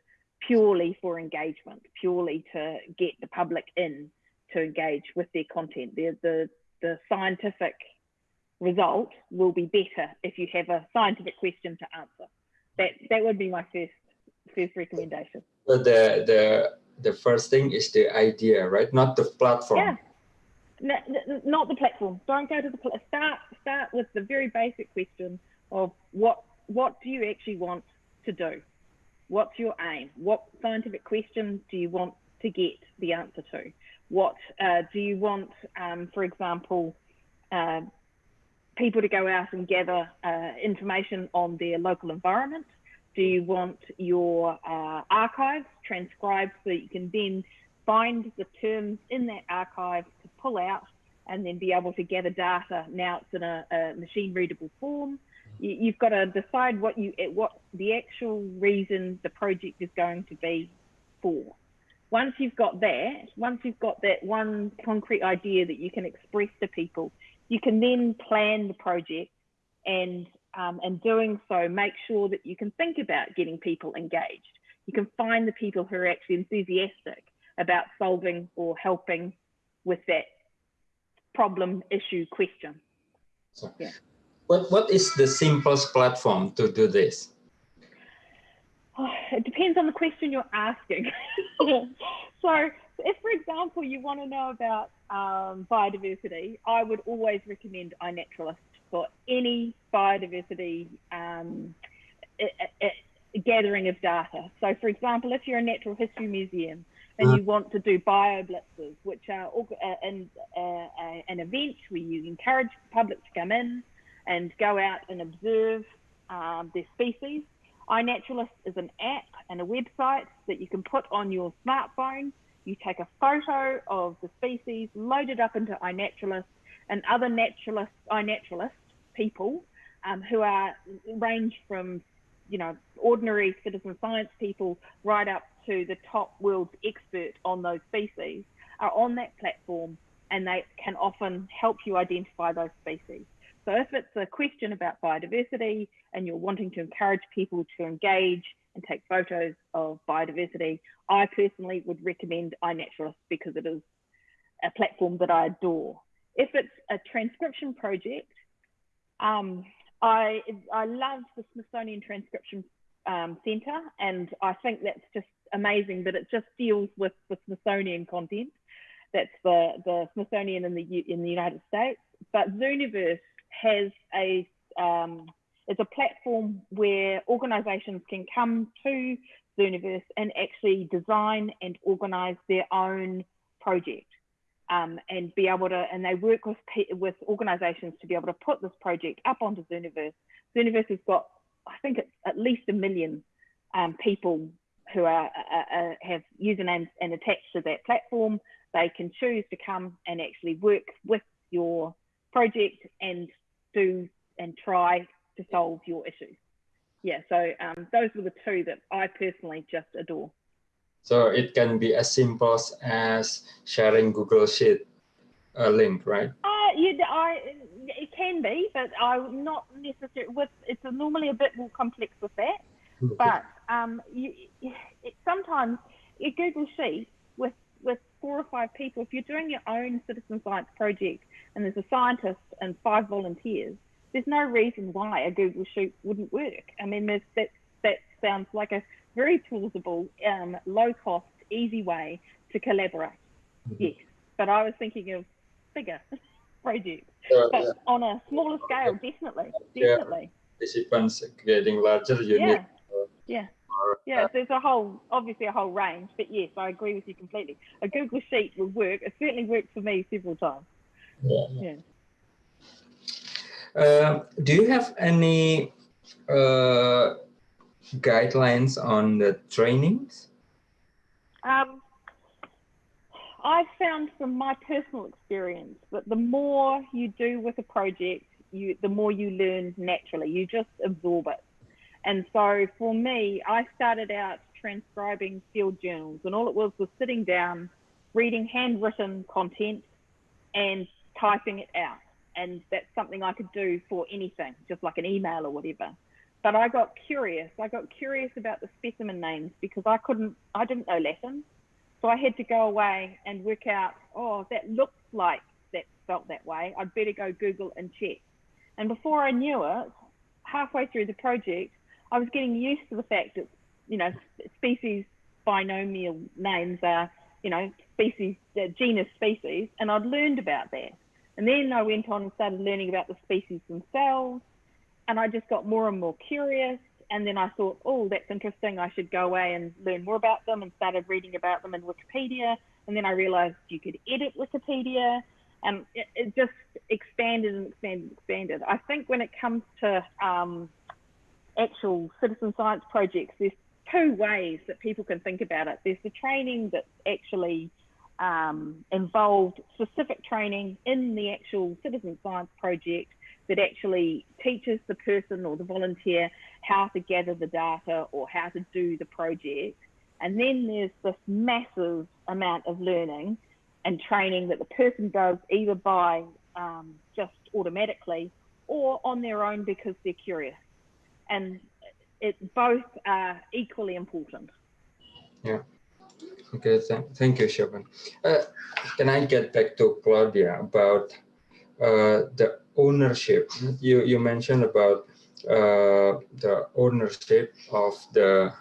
purely for engagement, purely to get the public in to engage with their content. The, the, the scientific result will be better if you have a scientific question to answer. That, that would be my first, first recommendation. So the, the, the first thing is the idea, right? Not the platform. Yeah not the platform. Don't go to the start. Start with the very basic question of what what do you actually want to do? What's your aim? What scientific question do you want to get the answer to? What uh, do you want, um, for example, uh, people to go out and gather uh, information on their local environment? Do you want your uh, archives transcribed so you can then find the terms in that archive to pull out and then be able to gather data. Now it's in a, a machine readable form. You, have got to decide what you what the actual reason the project is going to be for. Once you've got that, once you've got that one concrete idea that you can express to people, you can then plan the project and um, and doing so, make sure that you can think about getting people engaged. You can find the people who are actually enthusiastic about solving or helping with that problem, issue, question. So, yeah. What, what is the simplest platform to do this? Oh, it depends on the question you're asking. so if, for example, you want to know about um, biodiversity, I would always recommend iNaturalist for any biodiversity um, gathering of data. So for example, if you're a natural history museum, and uh-huh. you want to do bio blitzes, which are uh, an, uh, uh, an event where you encourage the public to come in and go out and observe um, their species. iNaturalist is an app and a website that you can put on your smartphone. You take a photo of the species, load it up into iNaturalist, and other naturalist, iNaturalist people um, who are range from, you know, ordinary citizen science people right up to the top world expert on those species are on that platform and they can often help you identify those species. So if it's a question about biodiversity and you're wanting to encourage people to engage and take photos of biodiversity, I personally would recommend iNaturalist because it is a platform that I adore. If it's a transcription project, um, I, I love the Smithsonian Transcription um, Centre and I think that's just amazing but it just deals with the Smithsonian content. That's the, the Smithsonian in the, in the United States. But Zooniverse has a, um, it's a platform where organizations can come to Zooniverse and actually design and organize their own project. Um, and be able to, and they work with with organisations to be able to put this project up onto Zooniverse. Zooniverse has got, I think it's at least a million um, people who are uh, uh, have usernames and attached to that platform. They can choose to come and actually work with your project and do and try to solve your issues. Yeah, so um, those were the two that I personally just adore. So it can be as simple as sharing Google Sheet a link, right? Uh, yeah, I, it can be, but I'm not necessarily with, it's normally a bit more complex with that. But um, you, it, sometimes a Google Sheet with, with four or five people, if you're doing your own citizen science project and there's a scientist and five volunteers, there's no reason why a Google Sheet wouldn't work. I mean, that, that sounds like a very plausible, um, low cost, easy way to collaborate. Mm -hmm. Yes, but I was thinking of bigger projects, uh, but yeah. on a smaller scale, definitely, definitely. Yeah. Participants getting larger, you yeah. need. Uh, yeah. Yeah, so there's a whole, obviously a whole range, but yes, I agree with you completely. A Google Sheet would work. It certainly worked for me several times. Yeah. yeah. Uh, do you have any uh, guidelines on the trainings? Um, I've found from my personal experience that the more you do with a project, you the more you learn naturally. You just absorb it. And so for me, I started out transcribing field journals, and all it was was sitting down, reading handwritten content, and typing it out. And that's something I could do for anything, just like an email or whatever but I got curious. I got curious about the specimen names because I couldn't, I didn't know Latin. So I had to go away and work out, oh, that looks like that felt that way. I'd better go Google and check. And before I knew it, halfway through the project, I was getting used to the fact that, you know, species binomial names are, you know, species, uh, genus species, and I'd learned about that. And then I went on and started learning about the species themselves and I just got more and more curious. And then I thought, oh, that's interesting. I should go away and learn more about them and started reading about them in Wikipedia. And then I realized you could edit Wikipedia and it, it just expanded and expanded and expanded. I think when it comes to um, actual citizen science projects, there's two ways that people can think about it. There's the training that's actually um, involved specific training in the actual citizen science project that actually teaches the person or the volunteer how to gather the data or how to do the project. And then there's this massive amount of learning and training that the person does either by um, just automatically or on their own because they're curious. And it both are equally important. Yeah. Okay, th thank you, Siobhan. Uh, can I get back to Claudia about uh, the ownership. You, you mentioned about uh, the ownership of the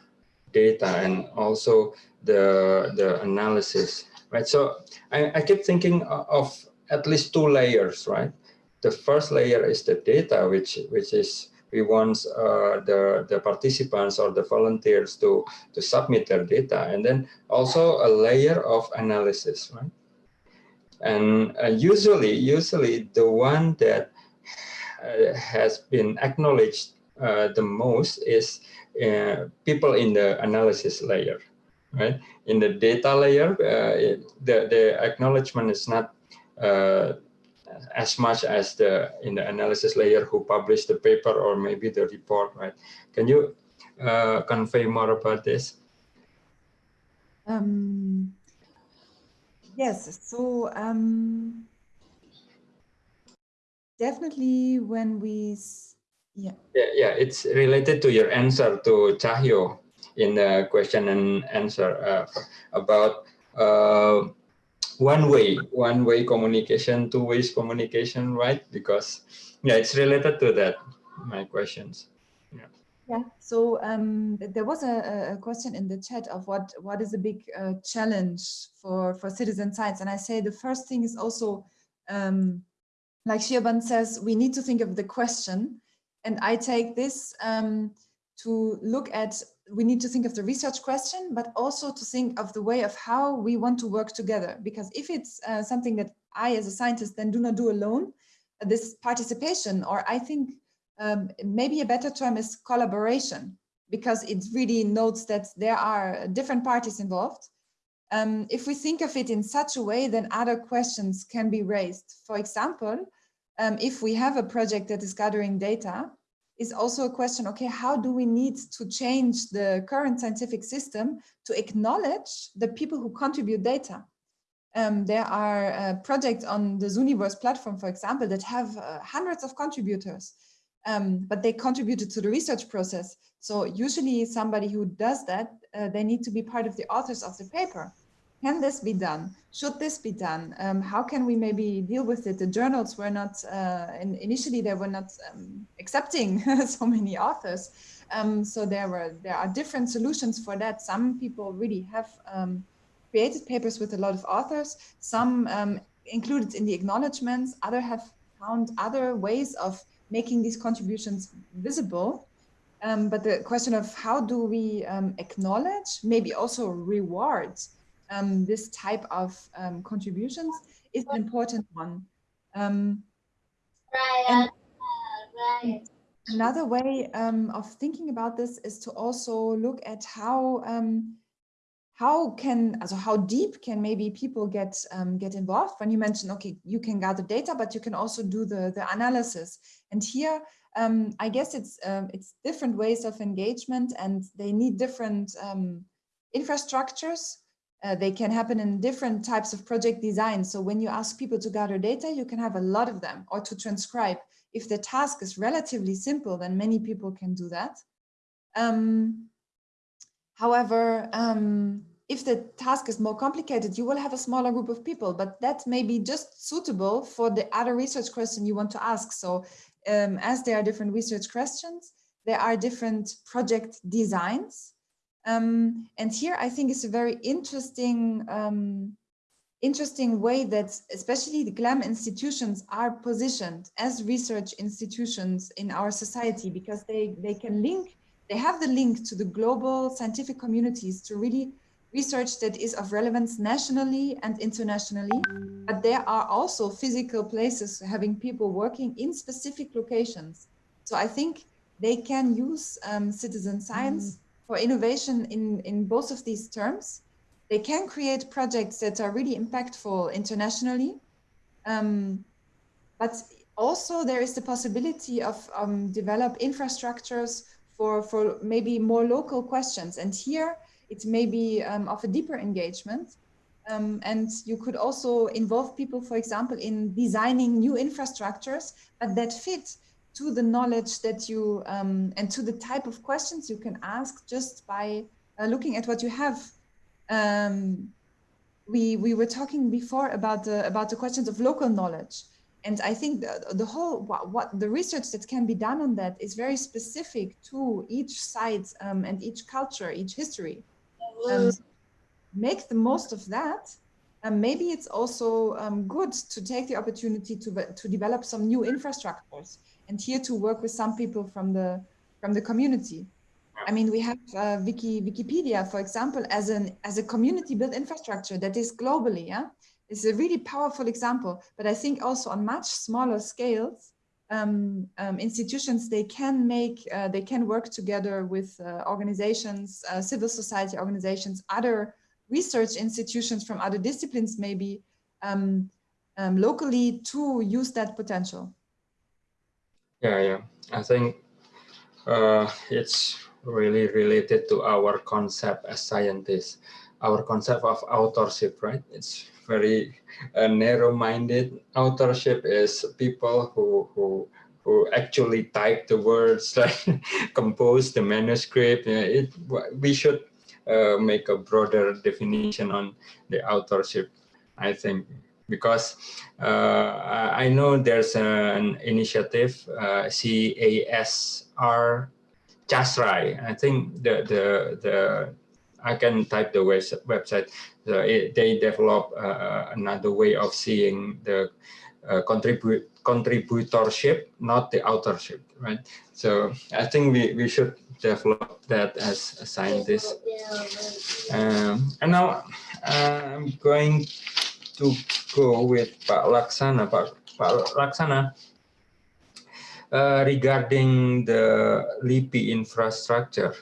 data and also the, the analysis, right? So I, I keep thinking of at least two layers, right? The first layer is the data, which, which is we want uh, the, the participants or the volunteers to, to submit their data. And then also a layer of analysis, right? And uh, usually, usually the one that uh, has been acknowledged uh, the most is uh, people in the analysis layer, right? In the data layer, uh, it, the, the acknowledgement is not as much as the in the analysis layer who published the paper or maybe the report, right? Can you uh, convey more about this? Um, yes, so um, definitely when we, yeah. yeah. Yeah, it's related to your answer to Cahyo in the question and answer uh, about uh, one way, one way communication, two ways communication, right? Because yeah, it's related to that, my questions. Yeah. Yeah, so um, there was a, a, question in the chat of what what is a big uh, challenge for for citizen science, and I say the first thing is also um, like Siobhan says, we need to think of the question, and I take this um, to look at we need to think of the research question, but also to think of the way of how we want to work together. Because if it's uh, something that I, as a scientist, then do not do alone, this participation, or I think um, maybe a better term is collaboration, because it really notes that there are different parties involved. Um, if we think of it in such a way, then other questions can be raised. For example, um, if we have a project that is gathering data, is also a question, okay, how do we need to change the current scientific system to acknowledge the people who contribute data? Um, there are uh, projects on the Zooniverse platform, for example, that have uh, hundreds of contributors, um, but they contributed to the research process. So usually somebody who does that, uh, they need to be part of the authors of the paper. Can this be done? Should this be done? Um, how can we maybe deal with it? The journals were not, uh, in, initially they were not um, accepting so many authors. Um, so there were there are different solutions for that. Some people really have um, created papers with a lot of authors. Some um, included in the acknowledgements. Other have found other ways of making these contributions visible. Um, but the question of how do we acknowledge, maybe also reward um, this type of um, contributions is an important one. Um, and another way um, of thinking about this is to also look at how um, how can also how deep can maybe people get um, get involved. When you mentioned okay you can gather data but you can also do the the analysis. And here um, I guess it's um, it's different ways of engagement and they need different um, infrastructures uh, they can happen in different types of project design. So when you ask people to gather data, you can have a lot of them or to transcribe. If the task is relatively simple, then many people can do that. Um, however, um, if the task is more complicated, you will have a smaller group of people, but that may be just suitable for the other research question you want to ask. So um, as there are different research questions, there are different project designs um, and here I think it's a very interesting, um, interesting way that especially the GLAM institutions are positioned as research institutions in our society because they, they can link, they have the link to the global scientific communities to really research that is of relevance nationally and internationally, but there are also physical places having people working in specific locations. So I think they can use um, citizen science mm for innovation in, in both of these terms. They can create projects that are really impactful internationally. Um, but also there is the possibility of um, develop infrastructures for, for maybe more local questions. And here it may be um, of a deeper engagement. Um, and you could also involve people, for example, in designing new infrastructures, but that fit to the knowledge that you um, and to the type of questions you can ask just by uh, looking at what you have. Um, we we were talking before about the about the questions of local knowledge, and I think the, the whole what, what the research that can be done on that is very specific to each site um, and each culture, each history. Um, make the most of that. And maybe it's also um, good to take the opportunity to, to develop some new infrastructures and here to work with some people from the from the community. I mean, we have uh, Wiki, Wikipedia, for example, as an as a community built infrastructure that is globally, yeah, it's a really powerful example. But I think also on much smaller scales, um, um, institutions they can make uh, they can work together with uh, organizations, uh, civil society organizations, other research institutions from other disciplines, maybe um, um, locally to use that potential? Yeah, yeah. I think uh, it's really related to our concept as scientists, our concept of authorship, right? It's very uh, narrow-minded. Authorship is people who who who actually type the words, like compose the manuscript. It, we should uh, make a broader definition on the authorship, I think, because uh, I know there's an initiative, uh, CASR CASRAI. I think the, the, the I can type the website. So it, they develop uh, another way of seeing the uh, contribute contributorship, not the authorship, right? So I think we, we should develop that as a scientist. Um, and now I'm going to go with Pak Laksana. Pak, Pak Laksana, uh, regarding the LIPI infrastructure,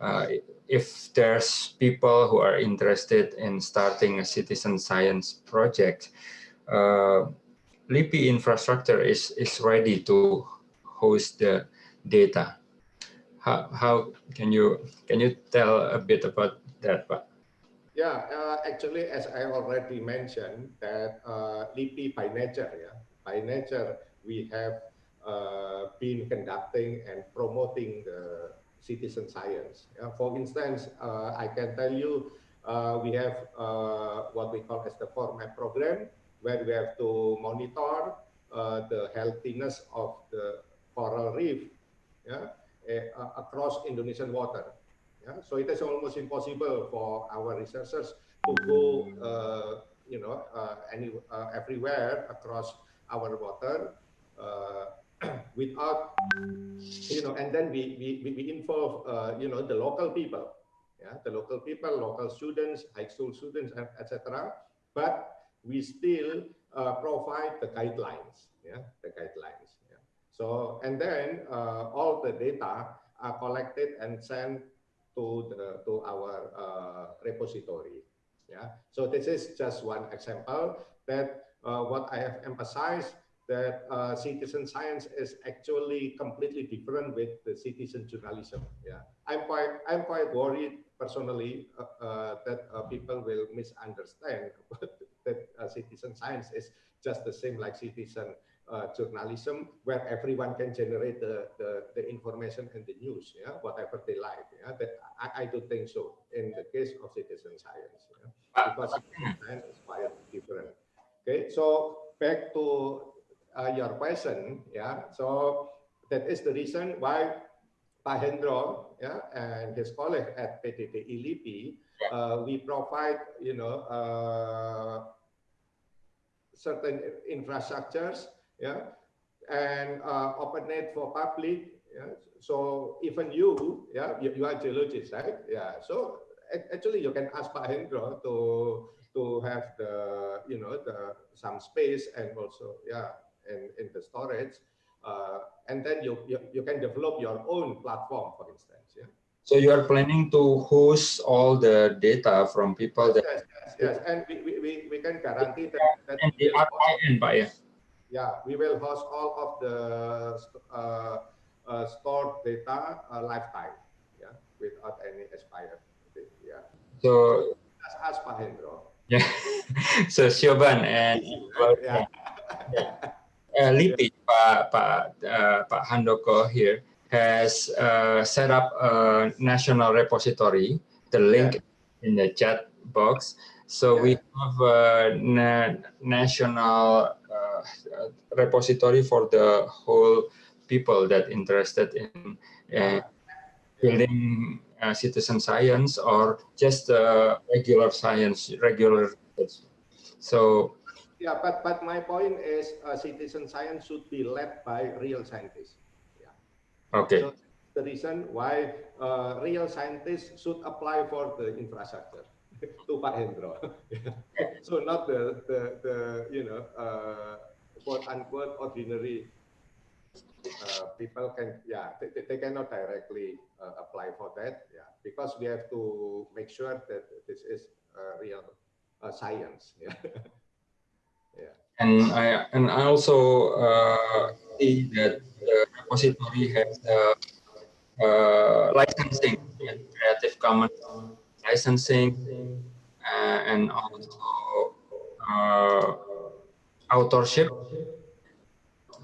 uh, if there's people who are interested in starting a citizen science project, uh, LIPI infrastructure is, is ready to host the data. How, how can you can you tell a bit about that? Yeah, uh, actually, as I already mentioned, that uh, LIPI by nature, yeah, by nature, we have uh, been conducting and promoting the citizen science. Yeah, for instance, uh, I can tell you, uh, we have uh, what we call as the COREMAP program, where we have to monitor uh, the healthiness of the coral reef yeah, uh, across Indonesian water. Yeah? So it is almost impossible for our researchers to go, uh, you know, uh, any, uh, everywhere across our water without, you know, and then we, we, we involve, you know, the local people, yeah, the local people, local students, high school students, etc. But we still uh, provide the guidelines, yeah, the guidelines. Yeah. So, and then uh, all the data are collected and sent to the to our uh, repository. Yeah. So this is just one example that uh, what I have emphasized that uh, citizen science is actually completely different with the citizen journalism. Yeah, I'm quite I'm quite worried personally uh, that people will misunderstand that uh, citizen science is just the same like citizen uh, journalism, where everyone can generate the, the, the, information and the news, yeah, whatever they like. Yeah, that I, I do think so in the case of citizen science, yeah, because science is quite different. Okay, so back to uh, your question, yeah. So that is the reason why Pak Hendro, yeah, and his colleague at PDDI LIPI, uh, we provide, you know, uh, certain infrastructures, yeah, and uh, open it for public. Yeah? So even you, yeah, you, you are geologist, right? Yeah. So actually, you can ask Pak Hendro to to have the you know the some space and also yeah, in in the storage, uh, and then you, you you can develop your own platform, for instance. Yeah. So you are planning to host all the data from people that yes, yes, yes. and we, we, we can guarantee that, that and the RIN, Pak, yeah. Yeah, we will host all of the uh, uh, stored data uh, lifetime, yeah, without any expired. Yeah. So that's ask Pak Yeah. so Siobhan and yeah. yeah. Uh, Pak Pak uh, Pak Handoko here has uh, set up a national repository, the link yeah. in the chat box. So yeah. we have a na national repository for the whole people that interested in uh, building uh, citizen science or just uh, regular science, regular. So yeah, but but my point is uh, citizen science should be led by real scientists. Okay. So the reason why uh, real scientists should apply for the infrastructure to Pak Hendro. so not the, the, the you know, uh, quote unquote ordinary uh, people can, yeah, they, they cannot directly uh, apply for that. Yeah, because we have to make sure that this is real uh, science. Yeah. yeah. and I and I also uh, see that the repository has uh, uh, licensing, Creative Commons licensing, uh, and also uh, authorship.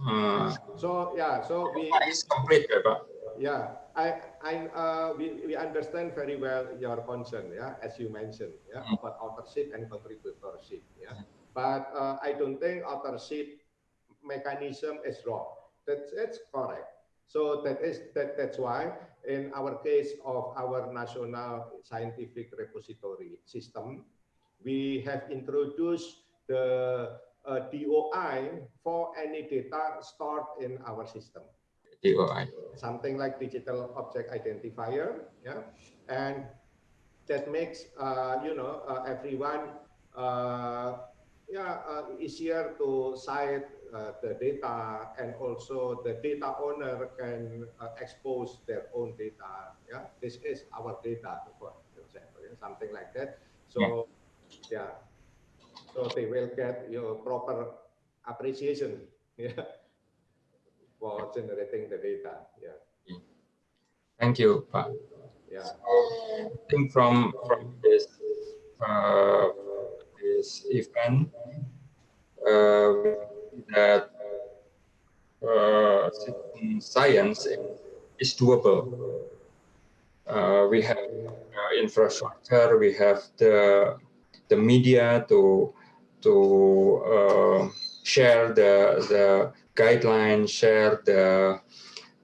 Uh, So yeah, so we it's complete, ya, Pak. yeah, I I uh, we we understand very well your concern, yeah, as you mentioned, yeah, Mm. about authorship and contributorship, yeah. But uh, I don't think authorship mechanism is wrong. That's that's correct. So that is that that's why in our case of our national scientific repository system, we have introduced the uh, DOI for any data stored in our system DOI. something like digital object identifier, yeah, and that makes uh, you know uh, everyone uh, yeah uh, easier to cite uh, the data and also the data owner can uh, expose their own data. Yeah, this is our data, for example, yeah, something like that. So yeah, so they will get your proper appreciation. Yeah for generating the data. Yeah, Thank you, Pak. yeah. So, I think from from this uh, this event uh, that uh, science is doable. Uh, we have uh, infrastructure, we have the the media to to uh, share the the guidelines, share the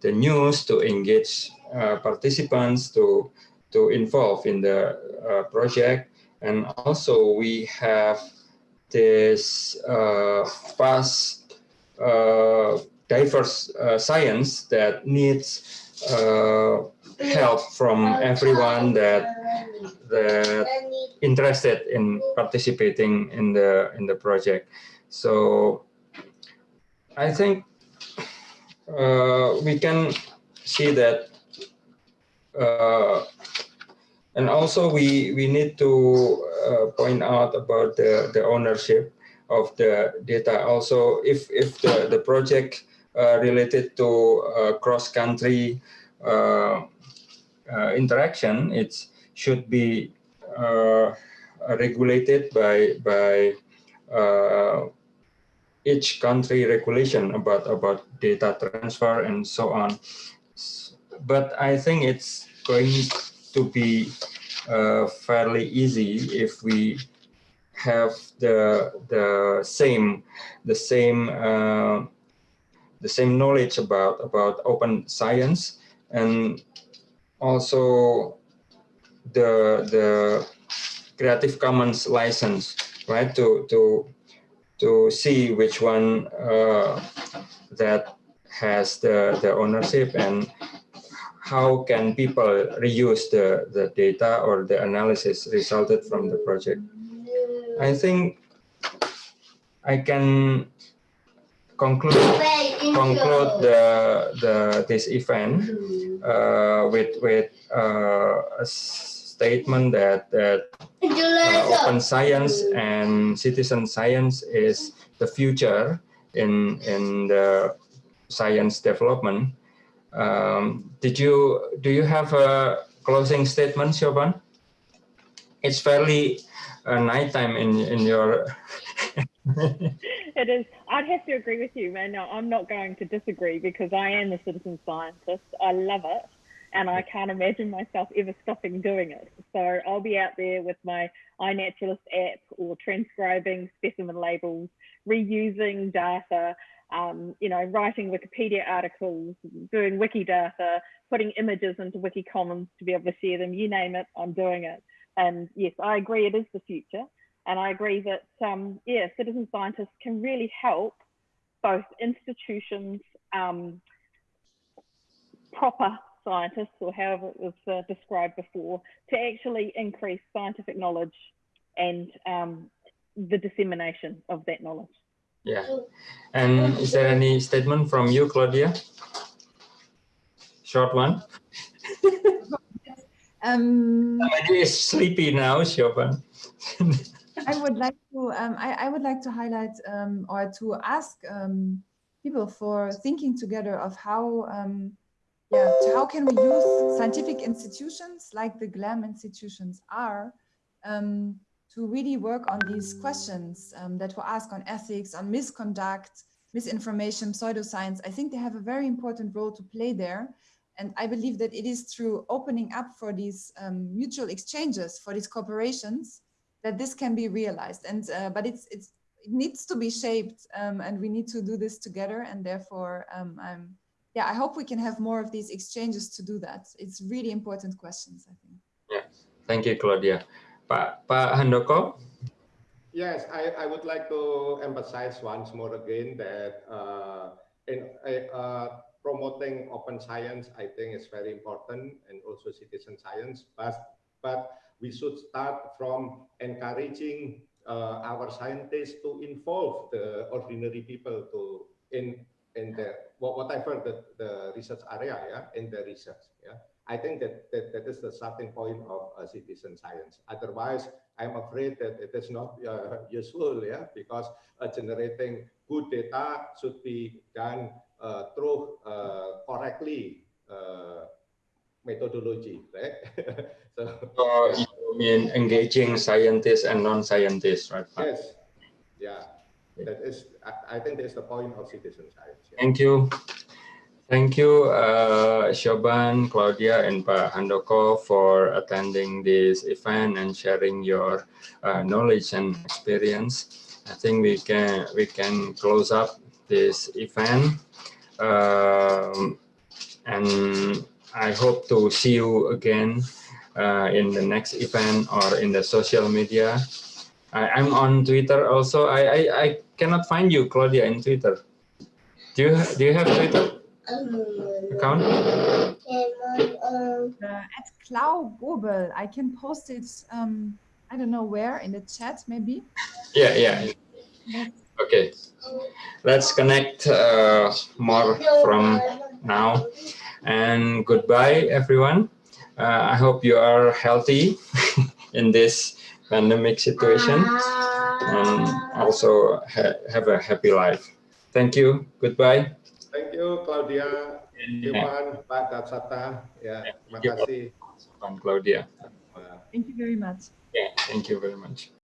the news to engage uh, participants to to involve in the uh, project. And also we have this fast diverse uh, science that needs uh, help from everyone that that interested in participating in the in the project. So i think uh, we can see that uh, and also we we need to uh, point out about the the ownership of the data. Also if if the the project uh, related to uh, cross country uh, interaction it should be uh, regulated by by uh, each country regulation about about data transfer and so on. But i think it's going to be uh, fairly easy if we have the the same the same uh, the same knowledge about about open science and also the the Creative Commons license, right? To to to see which one uh, that has the the ownership and how can people reuse the the data or the analysis resulted from the project. I think I can conclude conclude the the this event uh, with with uh, statement that that uh, open science and citizen science is the future in in the science development. Um, did you do you have a closing statement, Siobhan? It's fairly uh, nighttime in in your. it is. I'd have to agree with you, man. No, I'm not going to disagree because I am a citizen scientist. I love it. And I can't imagine myself ever stopping doing it. So I'll be out there with my iNaturalist app or transcribing specimen labels, reusing data, um, you know, writing Wikipedia articles, doing Wikidata, putting images into Wikicommons to be able to share them, you name it, I'm doing it. And yes, I agree it is the future. And I agree that, um, yeah, citizen scientists can really help both institutions, um, proper scientists, or however it was uh, described before, to actually increase scientific knowledge and um, the dissemination of that knowledge. Yeah. And is there any statement from you, Claudia? Short one. Um, Somebody is sleepy now, Siobhan. I would like to um, I, I would like to highlight um, or to ask um, people for thinking together of how um, yeah to how can we use scientific institutions like the GLAM institutions are um, to really work on these questions um, that were asked on ethics, on misconduct, misinformation, pseudoscience. I think they have a very important role to play there. And I believe that it is through opening up for these um, mutual exchanges, for these corporations, that this can be realized. And uh, but it's it's it needs to be shaped, um, and we need to do this together. And therefore, um, I'm yeah, I hope we can have more of these exchanges to do that. It's really important questions, I think. Yeah, thank you, Claudia. Pak Pak Handoko. Yes, I, I would like to emphasize once more again that uh, in uh, promoting open science, I think is very important and also citizen science, but, but we should start from encouraging uh, our scientists to involve the ordinary people to in in the whatever the, the research area yeah in the research yeah. I think that that, that is the starting point of uh, citizen science. Otherwise i'm afraid that it is not uh, useful yeah because uh, generating good data should be done uh, through uh, correctly uh, methodology right? So, so you mean engaging scientists and non-scientists right? Yes. Yeah. That is I, I think that's the point of citizen science. Thank you Thank you, uh, Siobhan, Claudia, and Pak Handoko for attending this event and sharing your uh, knowledge and experience. I think we can we can close up this event, um, and I hope to see you again uh, in the next event or in the social media. I, am on Twitter also. I, I I cannot find you, Claudia, in Twitter. Do you do you have Twitter? account? Uh, at Clau Gobel. I can post it, um, I don't know where, in the chat maybe? Yeah, yeah. Okay. Let's connect uh, more from now. And goodbye, everyone. Uh, I hope you are healthy in this pandemic situation and also ha have a happy life. Thank you. Goodbye. Thank you, Claudia, Ivan, Pak Laksana. Ya, terima kasih. Pak Claudia. Thank you very much. Yeah, thank you very much.